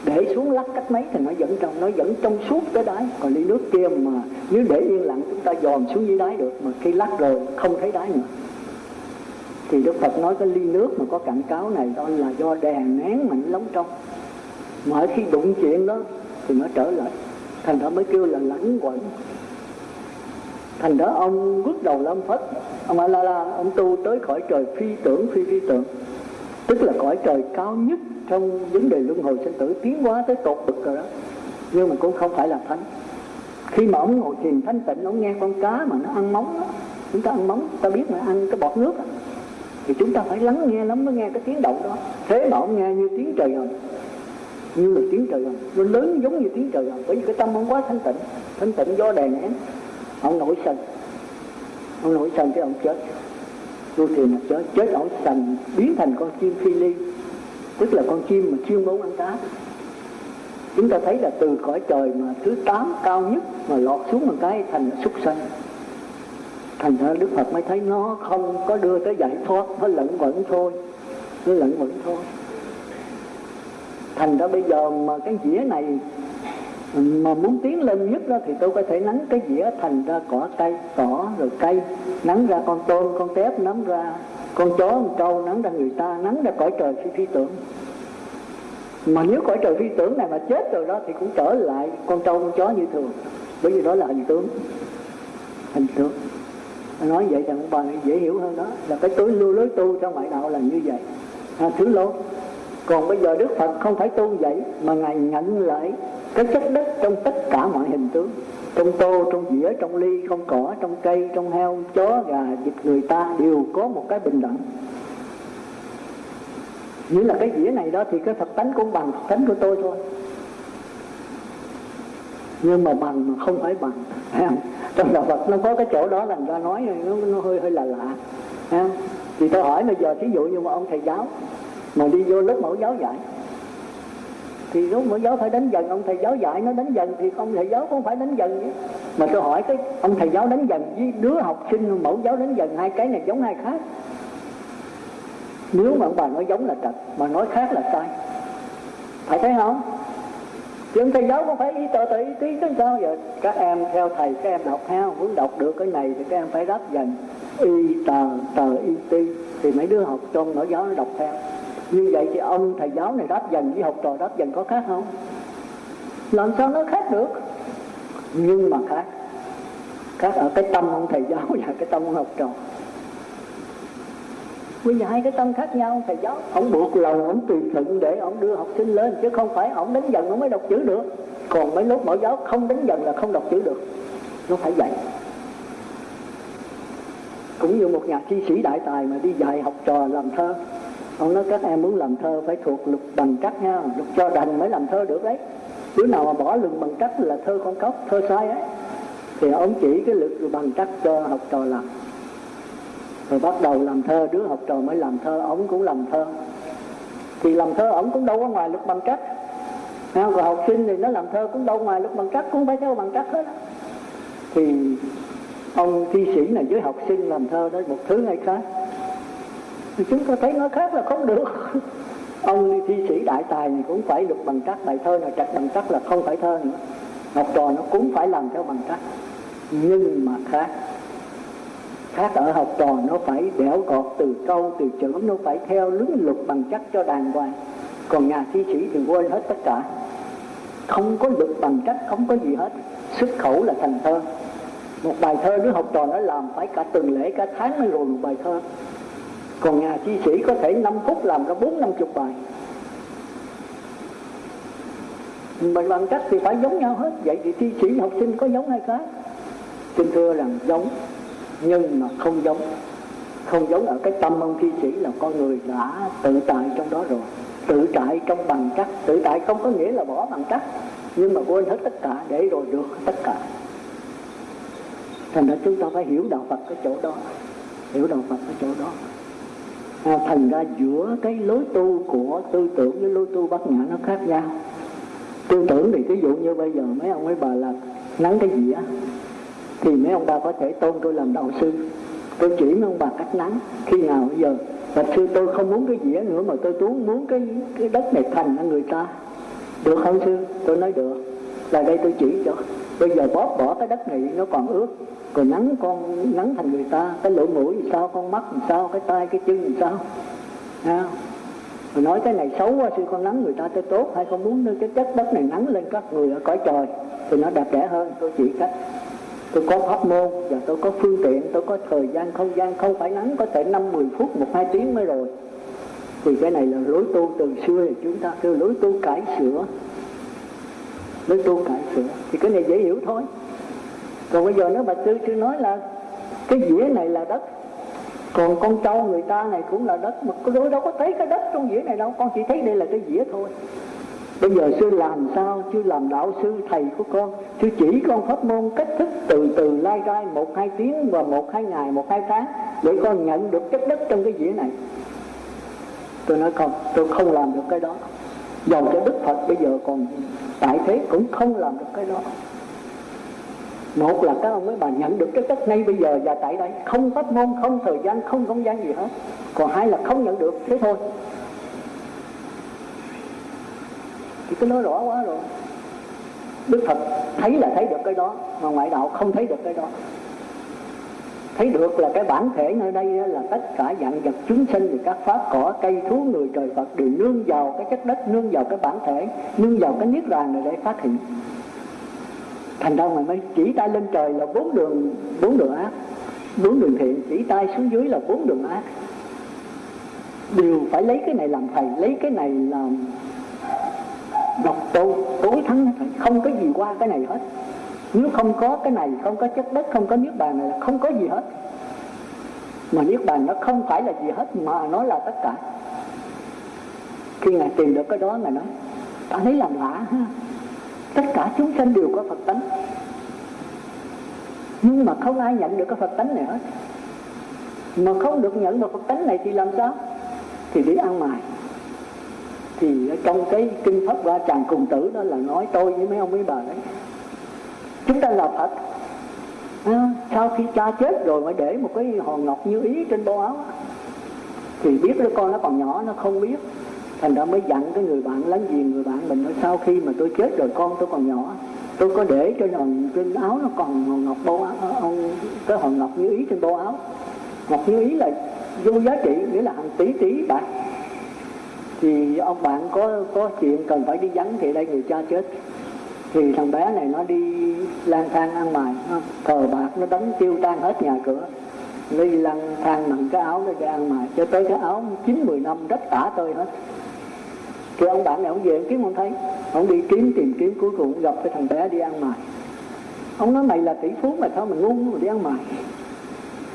Để xuống lắc cách mấy thì nó vẫn trong, nó vẫn trong suốt tới đáy. Còn ly nước kia mà nếu để yên lặng, chúng ta dòm xuống dưới đáy được, mà khi lắc rồi không thấy đáy nữa. Thì Đức Phật nói cái ly nước mà có cảnh cáo này, đó là do đèn nén mạnh lóng trong. Mà khi đụng chuyện đó, thì nó trở lại. Thành ra mới kêu là lãnh quẩn thành đó ông bước đầu lâm phất. Ông a la la, ông tu tới khỏi trời phi tưởng, phi phi tưởng. Tức là cõi trời cao nhất trong vấn đề luân hồi sinh tử, tiến hóa tới tột bực rồi đó. Nhưng mà cũng không phải là thánh. Khi mà ông ngồi thiền thanh tịnh, ông nghe con cá mà nó ăn móng đó, chúng ta ăn móng, ta biết là ăn cái bọt nước đó. thì chúng ta phải lắng nghe, lắm mới nghe cái tiếng động đó. Thế mà ông nghe như tiếng trời hồng, như là tiếng trời hồng. Nó lớn giống như tiếng trời hồng, bởi vì cái tâm ông quá thanh tịnh thanh tịnh do đè nén ông nổi sân. Ông nổi sân cái ông chết. Tu thiền mà chết chết ông sành biến thành con chim phi ly. Tức là con chim mà chuyên môn ăn cá. Chúng ta thấy là từ cõi trời mà thứ tám cao nhất mà lọt xuống một cái thành súc sanh. Thành ra đức phật mới thấy nó không có đưa tới giải thoát, nó lẫn vẫn thôi. Nó lẫn vẫn thôi. Thành ra bây giờ mà cái dĩa này mà muốn tiến lên nhất đó thì tôi có thể nắng cái dĩa thành ra cỏ cây cỏ rồi cây. Nắng ra con tôm con tép nắng ra con chó con trâu nắng ra người ta nắng ra cõi trời phi phi tưởng. Mà nếu cõi trời phi tưởng này mà chết rồi đó thì cũng trở lại con trâu con chó như thường. Bởi vì đó là hình tướng. Hình tướng. Nói vậy thì ông bà dễ hiểu hơn đó. Là cái tối lưu lối tu trong ngoại đạo là như vậy. À, thứ lô. Còn bây giờ đức phật không phải tu vậy mà ngài nhận lại cái chất đất trong tất cả mọi hình tướng. Trong tô trong dĩa trong ly trong cỏ trong cây trong heo chó gà vịt người ta đều có một cái bình đẳng. Như là cái dĩa này đó thì cái thật tánh cũng bằng thật tánh của tôi thôi. Nhưng mà bằng mà không phải bằng. Trong đạo Phật nó có cái chỗ đó làm ra nói nó, nó hơi hơi là lạ. Thì tôi hỏi bây giờ thí dụ như mà ông thầy giáo mà đi vô lớp mẫu giáo dạy thì lúc mẫu giáo phải đánh dần, ông thầy giáo dạy nó đánh dần, thì ông thầy giáo cũng phải đánh dần chứ mà tôi hỏi cái, ông thầy giáo đánh dần với đứa học sinh, mẫu giáo đánh dần, hai cái này giống hai khác. Nếu mà ông bà nói giống là trật mà nói khác là sai. Phải thấy không? Chứ ông thầy giáo cũng phải y tờ tự y tí, chứ sao giờ? Các em theo thầy, các em đọc ha muốn đọc được cái này thì các em phải đáp dần. Y tờ tờ y ti thì mấy đứa học trong mẫu giáo nó đọc theo như vậy thì ông thầy giáo này đáp dần với học trò đáp dần có khác không? Làm sao nó khác được? Nhưng mà khác. Khác ở cái tâm ông thầy giáo và cái tâm ông học trò. Bây giờ hai cái tâm khác nhau, thầy giáo. Ông buộc lòng, ông tùy thuận để ông đưa học sinh lên, chứ không phải ông đánh dần ông mới đọc chữ được. Còn mấy lúc mẫu giáo không đánh dần là không đọc chữ được. Nó phải dạy cũng như một nhà thi sĩ đại tài mà đi dạy học trò làm thơ ông nói các em muốn làm thơ phải thuộc lục bằng trắc nha lục cho đành mới làm thơ được đấy. Đứa nào mà bỏ lục bằng trắc là thơ con cóc, thơ sai ấy, thì ông chỉ cái lực bằng trắc cho học trò làm. Rồi bắt đầu làm thơ, đứa học trò mới làm thơ, ông cũng làm thơ. Thì làm thơ ông cũng đâu có ngoài lục bằng trắc còn học sinh thì nó làm thơ cũng đâu ngoài lục bằng trắc cũng phải theo bằng trắc hết. Thì ông thi sĩ này với học sinh làm thơ đó, một thứ hay khác thì chúng ta thấy nó khác là không được. Ông thi sĩ đại tài thì cũng phải được bằng trắc bài thơ nào, trạch bằng trắc là không phải thơ nữa. Học trò nó cũng phải làm theo bằng trắc. Nhưng mà khác. Khác ở học trò nó phải đẽo gọt từ câu, từ chữ, nó phải theo lứng lục bằng chắc cho đàng hoàng. Còn nhà thi sĩ thì quên hết tất cả. Không có lực bằng cách không có gì hết. Xuất khẩu là thành thơ. Một bài thơ đứa học trò nó làm phải cả tuần lễ, cả tháng mới rồi một bài thơ còn nhà thi sĩ có thể 5 phút làm ra bốn năm chục bài. Mình bằng cách thì phải giống nhau hết. Vậy thì thi sĩ học sinh có giống hay khác? Xin thưa rằng giống, nhưng mà không giống. Không giống ở cái tâm ông thi sĩ là con người đã tự tại trong đó rồi. Tự tại trong bằng cách. Tự tại không có nghĩa là bỏ bằng cách. Nhưng mà quên hết tất cả, để rồi được tất cả. Thành ra chúng ta phải hiểu đạo Phật cái chỗ đó. Hiểu đạo Phật cái chỗ đó à, thành ra giữa cái lối tu của tư tưởng với lối tu bát nhã nó khác nhau. Tư tưởng thì ví dụ như bây giờ mấy ông ấy bà là nắng cái gì á thì mấy ông bà có thể tôn tôi làm đạo sư. Tôi chỉ mấy ông bà cách nắng khi nào bây giờ và sư tôi không muốn cái dĩa nữa mà tôi muốn muốn cái cái đất này thành cho người ta. Được không sư? Tôi nói được. Là đây tôi chỉ cho bây giờ bóp bỏ cái đất này nó còn ướt rồi nắng con nắng thành người ta cái lỗ mũi thì sao con mắt thì sao cái tay cái chân thì sao? À, rồi nói cái này xấu quá sư con nắng người ta tới tốt hay con muốn cái chất đất này nắng lên các người ở cõi trời thì nó đẹp đẽ hơn. Tôi chỉ cách tôi có pháp môn và tôi có phương tiện tôi có thời gian không gian không phải nắng có thể năm mười phút một hai tiếng mới rồi. Thì cái này là lối tu từ xưa thì chúng ta kêu lối tu cải sửa mới tu cải sửa. Thì cái này dễ hiểu thôi. Còn bây giờ nếu bà sư sư nói là cái dĩa này là đất, còn con trâu người ta này cũng là đất, mà tôi đâu có thấy cái đất trong dĩa này đâu. Con chỉ thấy đây là cái dĩa thôi. Bây giờ sư làm sao? Sư làm đạo sư, thầy của con. Sư chỉ con pháp môn cách thức từ từ lai rai một hai tiếng và một hai ngày, một hai tháng để con nhận được chất đất trong cái dĩa này. Tôi nói không tôi không làm được cái đó. Dòng cho đức phật bây giờ còn tại thế cũng không làm được cái đó. Một là các ông mấy bà nhận được cái chất ngay bây giờ và tại đây, không pháp môn không thời gian, không không gian gì hết. Còn hai là không nhận được, thế thôi. Thì cứ nói rõ quá rồi. Đức phật thấy là thấy được cái đó, mà ngoại đạo không thấy được cái đó thấy được là cái bản thể nơi đây là tất cả dạng vật chúng sinh thì các pháp cỏ, cây, thú, người, trời, phật đều nương vào cái chất đất, nương vào cái bản thể, nương vào cái niết bàn này để phát hiện. Thành ra mà mới chỉ tay lên trời là bốn đường bốn đường ác. Bốn đường thiện, chỉ tay xuống dưới là bốn đường ác. Đều phải lấy cái này làm thầy, lấy cái này làm độc tu, tối thắng không có gì qua cái này hết nếu không có cái này, không có chất đất, không có niết bàn này là không có gì hết. Mà niết bàn nó không phải là gì hết, mà nó là tất cả. Khi ngài tìm được cái đó, ngài nói, ta thấy làm lạ ha. Tất cả chúng sanh đều có phật tánh. Nhưng mà không ai nhận được cái phật tánh này hết. Mà không được nhận được phật tánh này thì làm sao? Thì đi ăn mài thì trong cái kinh pháp qua tràng cùng tử đó là nói tôi với mấy ông mấy bà đấy chúng ta là phật. À, sau khi cha chết rồi mới để một cái hòn ngọc như ý trên bộ áo thì biết đứa con nó còn nhỏ nó không biết. Thành ra mới dặn cái người bạn láng giềng người bạn mình nói sau khi mà tôi chết rồi con tôi còn nhỏ tôi có để trên hòn trên áo nó còn hòn ngọc bố áo ờ, ông cái hòn ngọc như ý trên bố áo. Ngọc như ý là vô giá trị nghĩa là hàng tỷ tỷ bạc. Thì ông bạn có có chuyện cần phải đi vắng thì đây người cha chết thì thằng bé này nó đi lang thang ăn mày cờ bạc, nó đánh tiêu tan hết nhà cửa. Đi lang thang nằm cái áo nó ra ăn mày. Cho tới cái áo chín, mười năm đất tả tơi hết. Thì ông bạn này ông về ông kiếm không thấy. Ông đi kiếm, tìm kiếm, cuối cùng gặp cái thằng bé đi ăn mày. Ông nói mày là tỷ phú mà sao mày ngu mà đi ăn mày?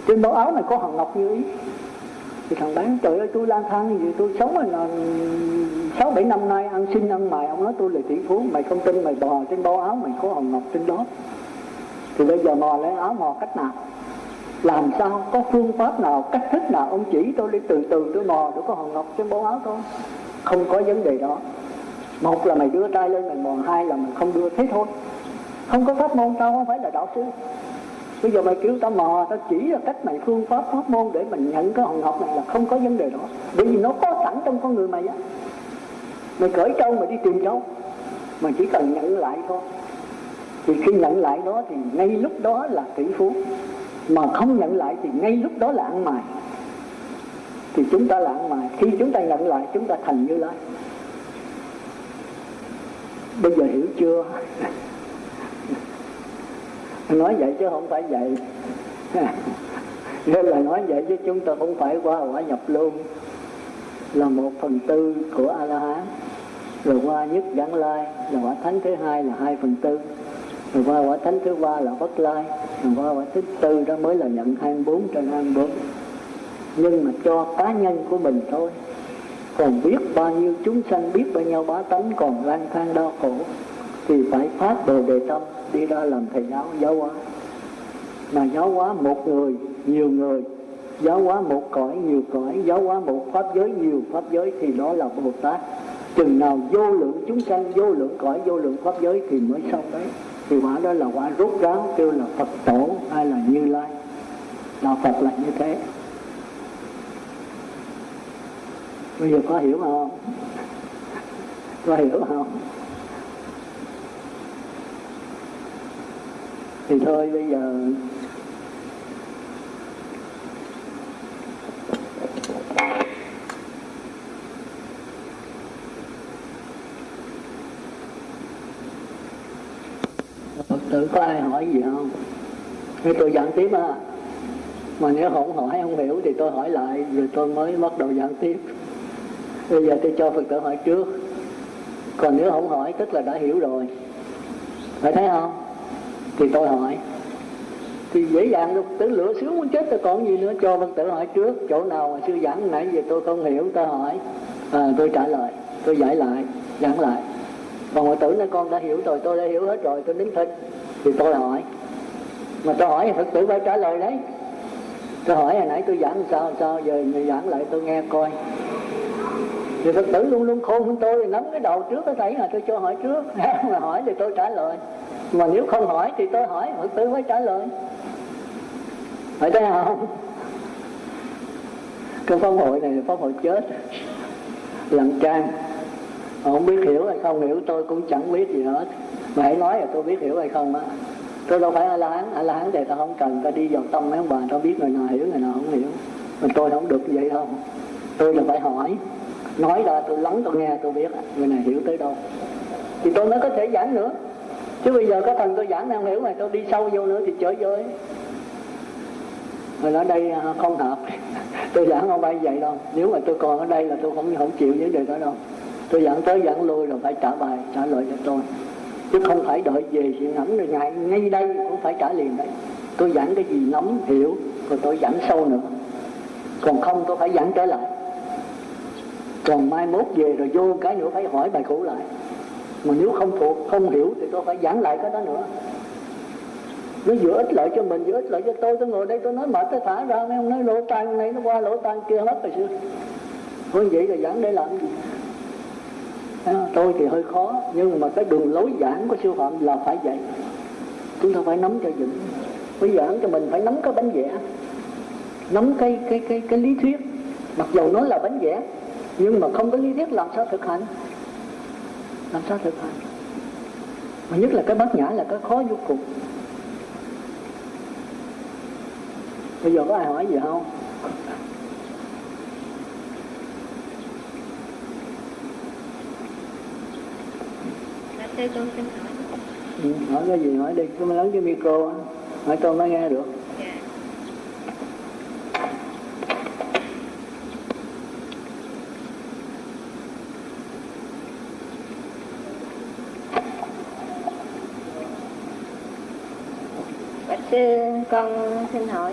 Trên báo áo này có hòn ngọc như ý thì thằng bán, trời ơi, tôi lang thang gì tôi sống là sáu, bảy năm nay, ăn xin, ăn mày. Ông nói, tôi là tỷ phú, mày không tin mày bò trên bao áo, mày có hồng ngọc trên đó. Thì bây giờ mò lấy áo mò cách nào? Làm sao? Có phương pháp nào, cách thức nào? Ông chỉ tôi đi, từ từ tôi mò để có hồng ngọc trên bao áo thôi. Không có vấn đề đó. Một là mày đưa tay lên mày mò hai là mày không đưa. Thế thôi. Không có pháp môn, tao không phải là đạo sư bây giờ mày kêu tao mò, tao chỉ là cách mày phương pháp pháp môn để mình nhận cái hòn học này là không có vấn đề đó. Bởi vì nó có sẵn trong con người mày á. Mày cởi trâu mày đi tìm trâu, mà chỉ cần nhận lại thôi. Thì khi nhận lại đó thì ngay lúc đó là tỷ phú. Mà không nhận lại thì ngay lúc đó là ăn mài thì chúng ta là ăn mài khi chúng ta nhận lại, chúng ta thành như lai. Bây giờ hiểu chưa? nói vậy chứ không phải vậy. Nên là nói vậy chứ chúng ta không phải qua quả nhập luôn. Là một phần tư của a la hán rồi qua nhất giảng lai, là quả thánh thứ hai là hai phần tư. Rồi qua quả thánh thứ ba là bất lai. Rồi qua quả thứ tư đó mới là nhận 24 trên 24 nhưng mà cho cá nhân của mình thôi. Còn biết bao nhiêu chúng sanh, biết bao nhiêu bá tánh còn lang thang đau khổ, thì phải phát bồ đề tâm đi ra làm thầy giáo giáo hóa. Mà giáo hóa một người, nhiều người, giáo hóa một cõi, nhiều cõi, giáo hóa một pháp giới, nhiều pháp giới thì đó là bồ tát. Chừng nào vô lượng chúng sanh, vô lượng cõi, vô lượng pháp giới thì mới xong đấy. Thì quả đó là quả rút ráo, kêu là phật tổ hay là như lai. Đạo phật là như thế. Bây giờ có hiểu không? Có hiểu không? Thì thôi, bây giờ Phật tử có ai hỏi gì không? Thì tôi giảng tiếp à Mà nếu không hỏi không hiểu thì tôi hỏi lại, Rồi tôi mới bắt đầu giảng tiếp Bây giờ tôi cho Phật tử hỏi trước Còn nếu không hỏi, tức là đã hiểu rồi Phải thấy không? Thì tôi hỏi. Thì dễ dàng được tử lửa sướng muốn chết tôi còn gì nữa? Cho văn tử hỏi trước Chỗ nào mà sư giảng nãy giờ tôi không hiểu tôi hỏi. À, Tôi trả lời Tôi giải lại Giảng lại. Còn mọi tử nói con đã hiểu rồi tôi đã hiểu hết rồi tôi nín thinh thì tôi hỏi. Mà tôi hỏi phật tử phải trả lời đấy. Tôi hỏi hồi nãy tôi giảng sao sao giờ người giảng lại tôi nghe coi. Thì phật tử luôn luôn khôn hơn tôi nắm cái đầu trước cái thấy là tôi cho hỏi trước. Mà hỏi thì tôi trả lời mà nếu không hỏi thì tôi hỏi phật tử mới trả lời. Phải thế không? Cái pháp hội này là pháp hội chết lặng trang không biết hiểu hay không hiểu, tôi cũng chẳng biết gì hết. Mà hãy nói là tôi biết hiểu hay không á. Tôi đâu phải a la hán a la hán thì ta không cần ta đi vào tâm mấy ông bà, tao biết người nào hiểu, người nào không hiểu. Mà tôi không được vậy đâu. Tôi là phải hỏi. Nói ra tôi lắng, tôi nghe, tôi biết người này hiểu tới đâu. Thì tôi mới có thể giảng nữa chứ bây giờ có thần tôi giảng không hiểu mà tôi đi sâu vô nữa thì chới giới rồi ở đây à, không hợp. Tôi giảng không bay vậy đâu. Nếu mà tôi còn ở đây là tôi không không chịu vấn đề đó đâu. Tôi giảng tới giảng lui rồi phải trả bài, trả lời cho tôi. Chứ không phải đợi về chuyện ngẫm rồi ngay ngay đây cũng phải trả liền đấy. Tôi giảng cái gì nắm hiểu, rồi tôi giảng sâu nữa. Còn không tôi phải giảng trở lại. Còn mai mốt về rồi vô cái nữa phải hỏi bài cũ lại mà nếu không thuộc, không hiểu thì tôi phải giảng lại cái đó nữa. Nó vừa ích lợi cho mình, vừa ích lợi cho tôi. Tôi ngồi đây tôi nói mệt tôi thả ra, mấy ông nói lỗ tai này nó qua lỗ tai kia hết rồi xưa thôi vậy là giảng để làm gì? Tôi thì hơi khó, nhưng mà cái đường lối giảng của sư phạm là phải vậy. Chúng ta phải nắm cho vững. Phải giảng cho mình, phải nắm cái bánh vẽ. Nắm cái cái cái cái lý thuyết. Mặc dù nó là bánh vẽ, nhưng mà không có lý thuyết làm sao thực hành làm sao thực hành. Mà nhất là cái bát nhã là cái khó vô cùng. Bây giờ có ai hỏi gì không? Thưa con xin hỏi. ừ, hỏi cái gì hỏi đi cứ lớn cái micro á. Hỏi tôi mới nghe được Sư con xin hỏi.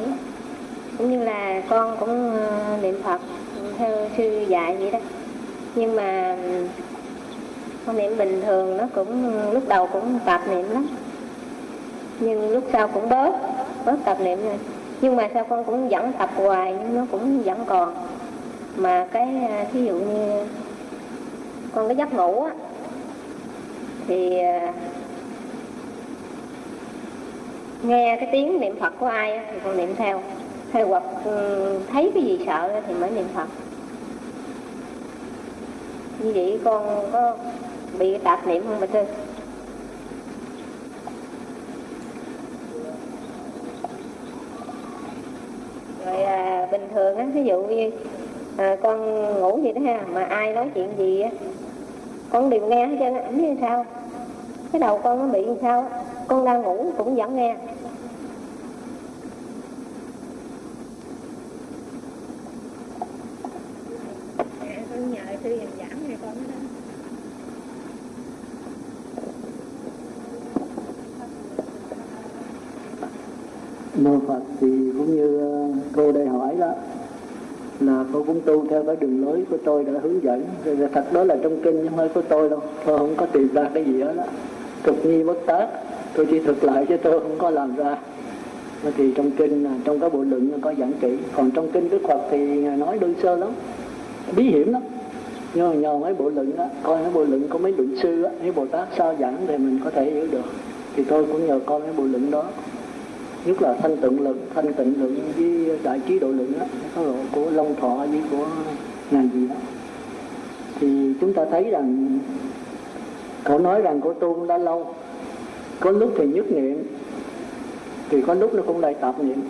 Cũng như là con cũng ờ, niệm Phật theo sư dạy vậy đó. Nhưng mà ừ, con niệm bình thường nó cũng ừ, lúc đầu cũng tạp niệm lắm. Nhưng lúc sau cũng bớt bớt tập niệm rồi. Nhưng mà sao con cũng vẫn tập hoài nhưng nó cũng vẫn còn. Mà cái ờ, thí dụ như con cái giấc ngủ á, thì ờ, nghe cái tiếng niệm phật của ai thì con niệm theo. Hay hoặc ừ, thấy cái gì sợ thì mới niệm phật. Như vậy con có bị tạp niệm không bà sư rồi à, bình thường á ví dụ như à, con ngủ gì đó ha mà ai nói chuyện gì á con đều nghe hết trơn á ảnh như sao. Cái đầu con nó bị như sao á? Con đang ngủ cũng vẫn nghe. Giảng này con mô Phật thì cũng như ờ, cô đây hỏi đó là cô cũng tu theo cái đường lối của tôi đã hướng dẫn. Rồi thật đó là trong kinh chứ không phải của tôi đâu tôi không có tìm ra cái gì đó, đó. thực nhi bất tác tôi chỉ thực lại chứ tôi không có làm ra. Thì trong kinh à, trong cái bộ luận có giảng kỹ. Còn trong kinh đức phật thì ngài nói đơn sơ lắm. Bí hiểm lắm. Nhưng mà nhờ mấy bộ luận đó coi mấy bộ luận có mấy luận sư á, mấy bồ tát sao giảng thì mình có thể hiểu được. Thì tôi cũng nhờ coi mấy bộ luận đó. Nhất là thanh tịnh luận, thanh tịnh luận với đại trí độ luận đó có độ của long thọ với của ngài gì đó. Thì chúng ta thấy rằng, cậu nói rằng của tu đã lâu có lúc thì nhất niệm thì có lúc nó cũng lại tạp niệm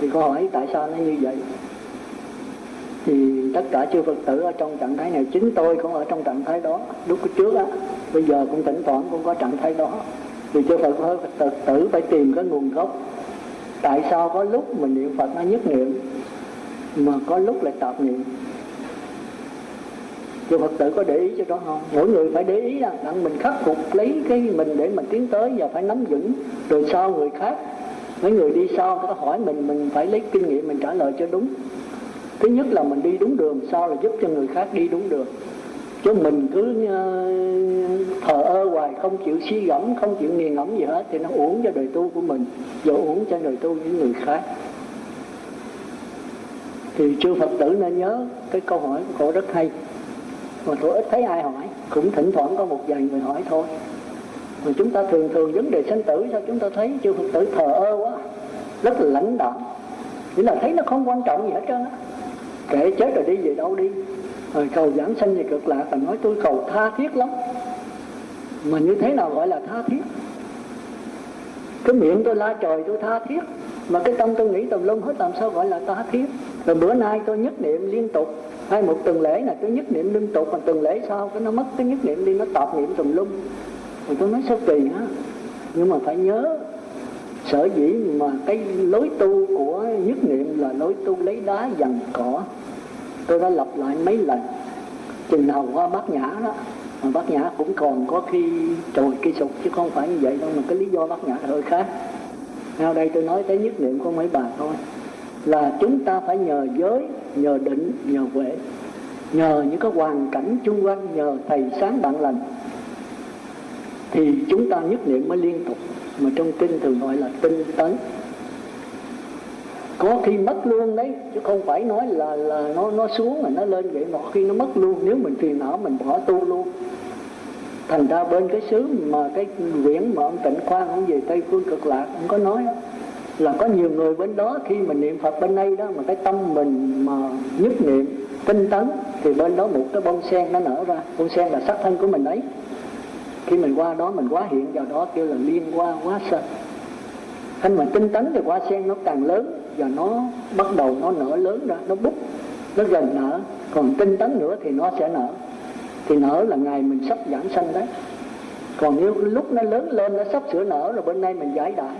thì câu hỏi tại sao nó như vậy? Thì tất cả chư Phật tử ở trong trạng thái này, chính tôi cũng ở trong trạng thái đó. Lúc trước á, bây giờ cũng tỉnh thoảng cũng có trạng thái đó. Thì chư Phật Phật tử, phải tìm cái nguồn gốc. Tại sao có lúc mình niệm Phật nó nhất niệm mà có lúc lại tạp niệm rồi Phật tử có để ý cho đó không mỗi người phải để ý rằng, rằng mình khắc phục lấy cái mình để mình tiến tới và phải nắm vững. Rồi sau người khác mấy người đi sau có hỏi mình mình phải lấy kinh nghiệm mình trả lời cho đúng. Thứ nhất là mình đi đúng đường sau là giúp cho người khác đi đúng đường. Chứ mình cứ ờ, thờ ơ hoài không chịu suy gẫm không chịu nghiền ngẫm gì hết thì nó uổng cho đời tu của mình và uổng cho đời tu những người khác. Thì chư Phật tử nên nhớ cái câu hỏi của cổ rất hay mà tôi ít thấy ai hỏi. Cũng thỉnh thoảng có một vài người hỏi thôi. Mà chúng ta thường thường vấn đề sanh tử sao chúng ta thấy chư Phật tử thờ ơ quá, rất là lãnh đạm. Nghĩa là thấy nó không quan trọng gì hết trơn á. Kệ chết rồi đi về đâu đi. Rồi cầu giảng sanh về cực lạc và nói tôi cầu tha thiết lắm. Mà như thế nào gọi là tha thiết? Cái miệng tôi la trời tôi tha thiết. Mà cái tâm tôi nghĩ tùm lum hết, làm sao gọi là tha thiết? Rồi bữa nay tôi nhất niệm liên tục hay một tuần lễ là tôi nhất niệm liên tục, mà tuần lễ sau cái nó mất cái nhất niệm đi, nó tọt niệm tùm lum. Rồi tôi nói sao kỳ á nhưng mà phải nhớ, sở dĩ mà cái lối tu của nhất niệm là lối tu lấy đá dằn cỏ. Tôi đã lặp lại mấy lần. Chừng hầu qua bát nhã đó, mà bát nhã cũng còn có khi trồi cây sụp, chứ không phải như vậy đâu, mà cái lý do bát nhã hơi khác. Nào đây tôi nói tới nhất niệm của mấy bà thôi là chúng ta phải nhờ giới nhờ định nhờ huệ. Nhờ những cái hoàn cảnh chung quanh nhờ thầy sáng bạn lành thì chúng ta nhất niệm mới liên tục mà trong kinh thường gọi là tinh tấn. Có khi mất luôn đấy chứ không phải nói là là nó nó xuống mà nó lên vậy. Mà khi nó mất luôn nếu mình phiền não mình bỏ tu luôn. Thành ra bên cái xứ mà cái quyển mà ông tịnh khoan ông về tây phương cực lạc ông có nói đó, là có nhiều người bên đó khi mình niệm phật bên đây đó, mà cái tâm mình mà nhất niệm, tinh tấn, thì bên đó một cái bông sen nó nở ra. Bông sen là sắc thân của mình ấy. Khi mình qua đó, mình quá hiện vào đó, kêu là liên qua quá sanh khi mà tinh tấn thì hoa sen nó càng lớn và nó bắt đầu nó nở lớn ra, nó bút nó gần nở. Còn tinh tấn nữa thì nó sẽ nở. Thì nở là ngày mình sắp giảng sanh đấy. Còn nếu lúc nó lớn lên, nó sắp sửa nở rồi, bên đây mình giải đại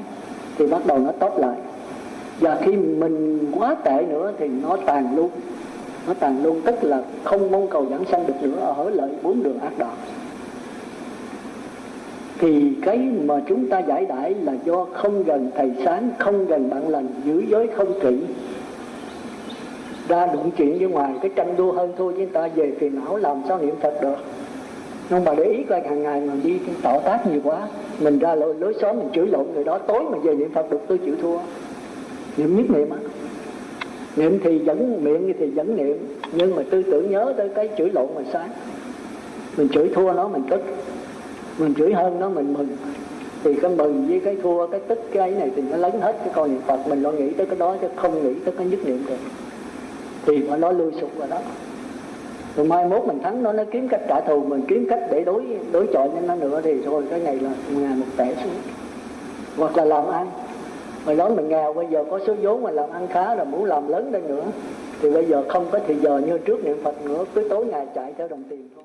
thì bắt đầu nó tốt lại. Và khi mình quá tệ nữa thì nó tàn luôn. Nó tàn luôn, tức là không mong cầu giảng sanh được nữa, ở lợi bốn đường ác đạo. Thì cái mà chúng ta giải đãi là do không gần thầy sáng, không gần bạn lành, giữ giới không kỹ. Ra đụng chuyện với ngoài, cái tranh đua hơn thôi chúng ta, về phiền não làm sao niệm phật được nhưng mà để ý coi hàng ngày mình đi tỏ tác nhiều quá mình ra lối, lối xóm mình chửi lộn người đó tối mà về niệm phật được tôi chịu thua. Niệm nhất niệm á. Niệm thì vẫn miệng thì vẫn niệm. Nhưng mà tư tưởng nhớ tới cái chửi lộn mà sáng. Mình chửi thua nó mình tức. Mình chửi hơn nó mình mừng. Thì cái mừng với cái thua cái tức cái ấy này thì nó lấy hết cái con niệm phật. Mình lo nghĩ tới cái đó chứ không nghĩ tới cái nhất niệm được. Thì mà nó lui sụp vào đó rồi mai mốt mình thắng nó nó kiếm cách trả thù, mình kiếm cách để đối đối chọi với nó nữa thì thôi, cái này là ngày một tẻ xuống. Hoặc là làm ăn. Hồi nói mình nghèo, bây giờ có số vốn mà làm ăn khá rồi muốn làm lớn lên nữa. Thì bây giờ không có thì giờ như trước niệm phật nữa, cứ tối ngày chạy theo đồng tiền thôi.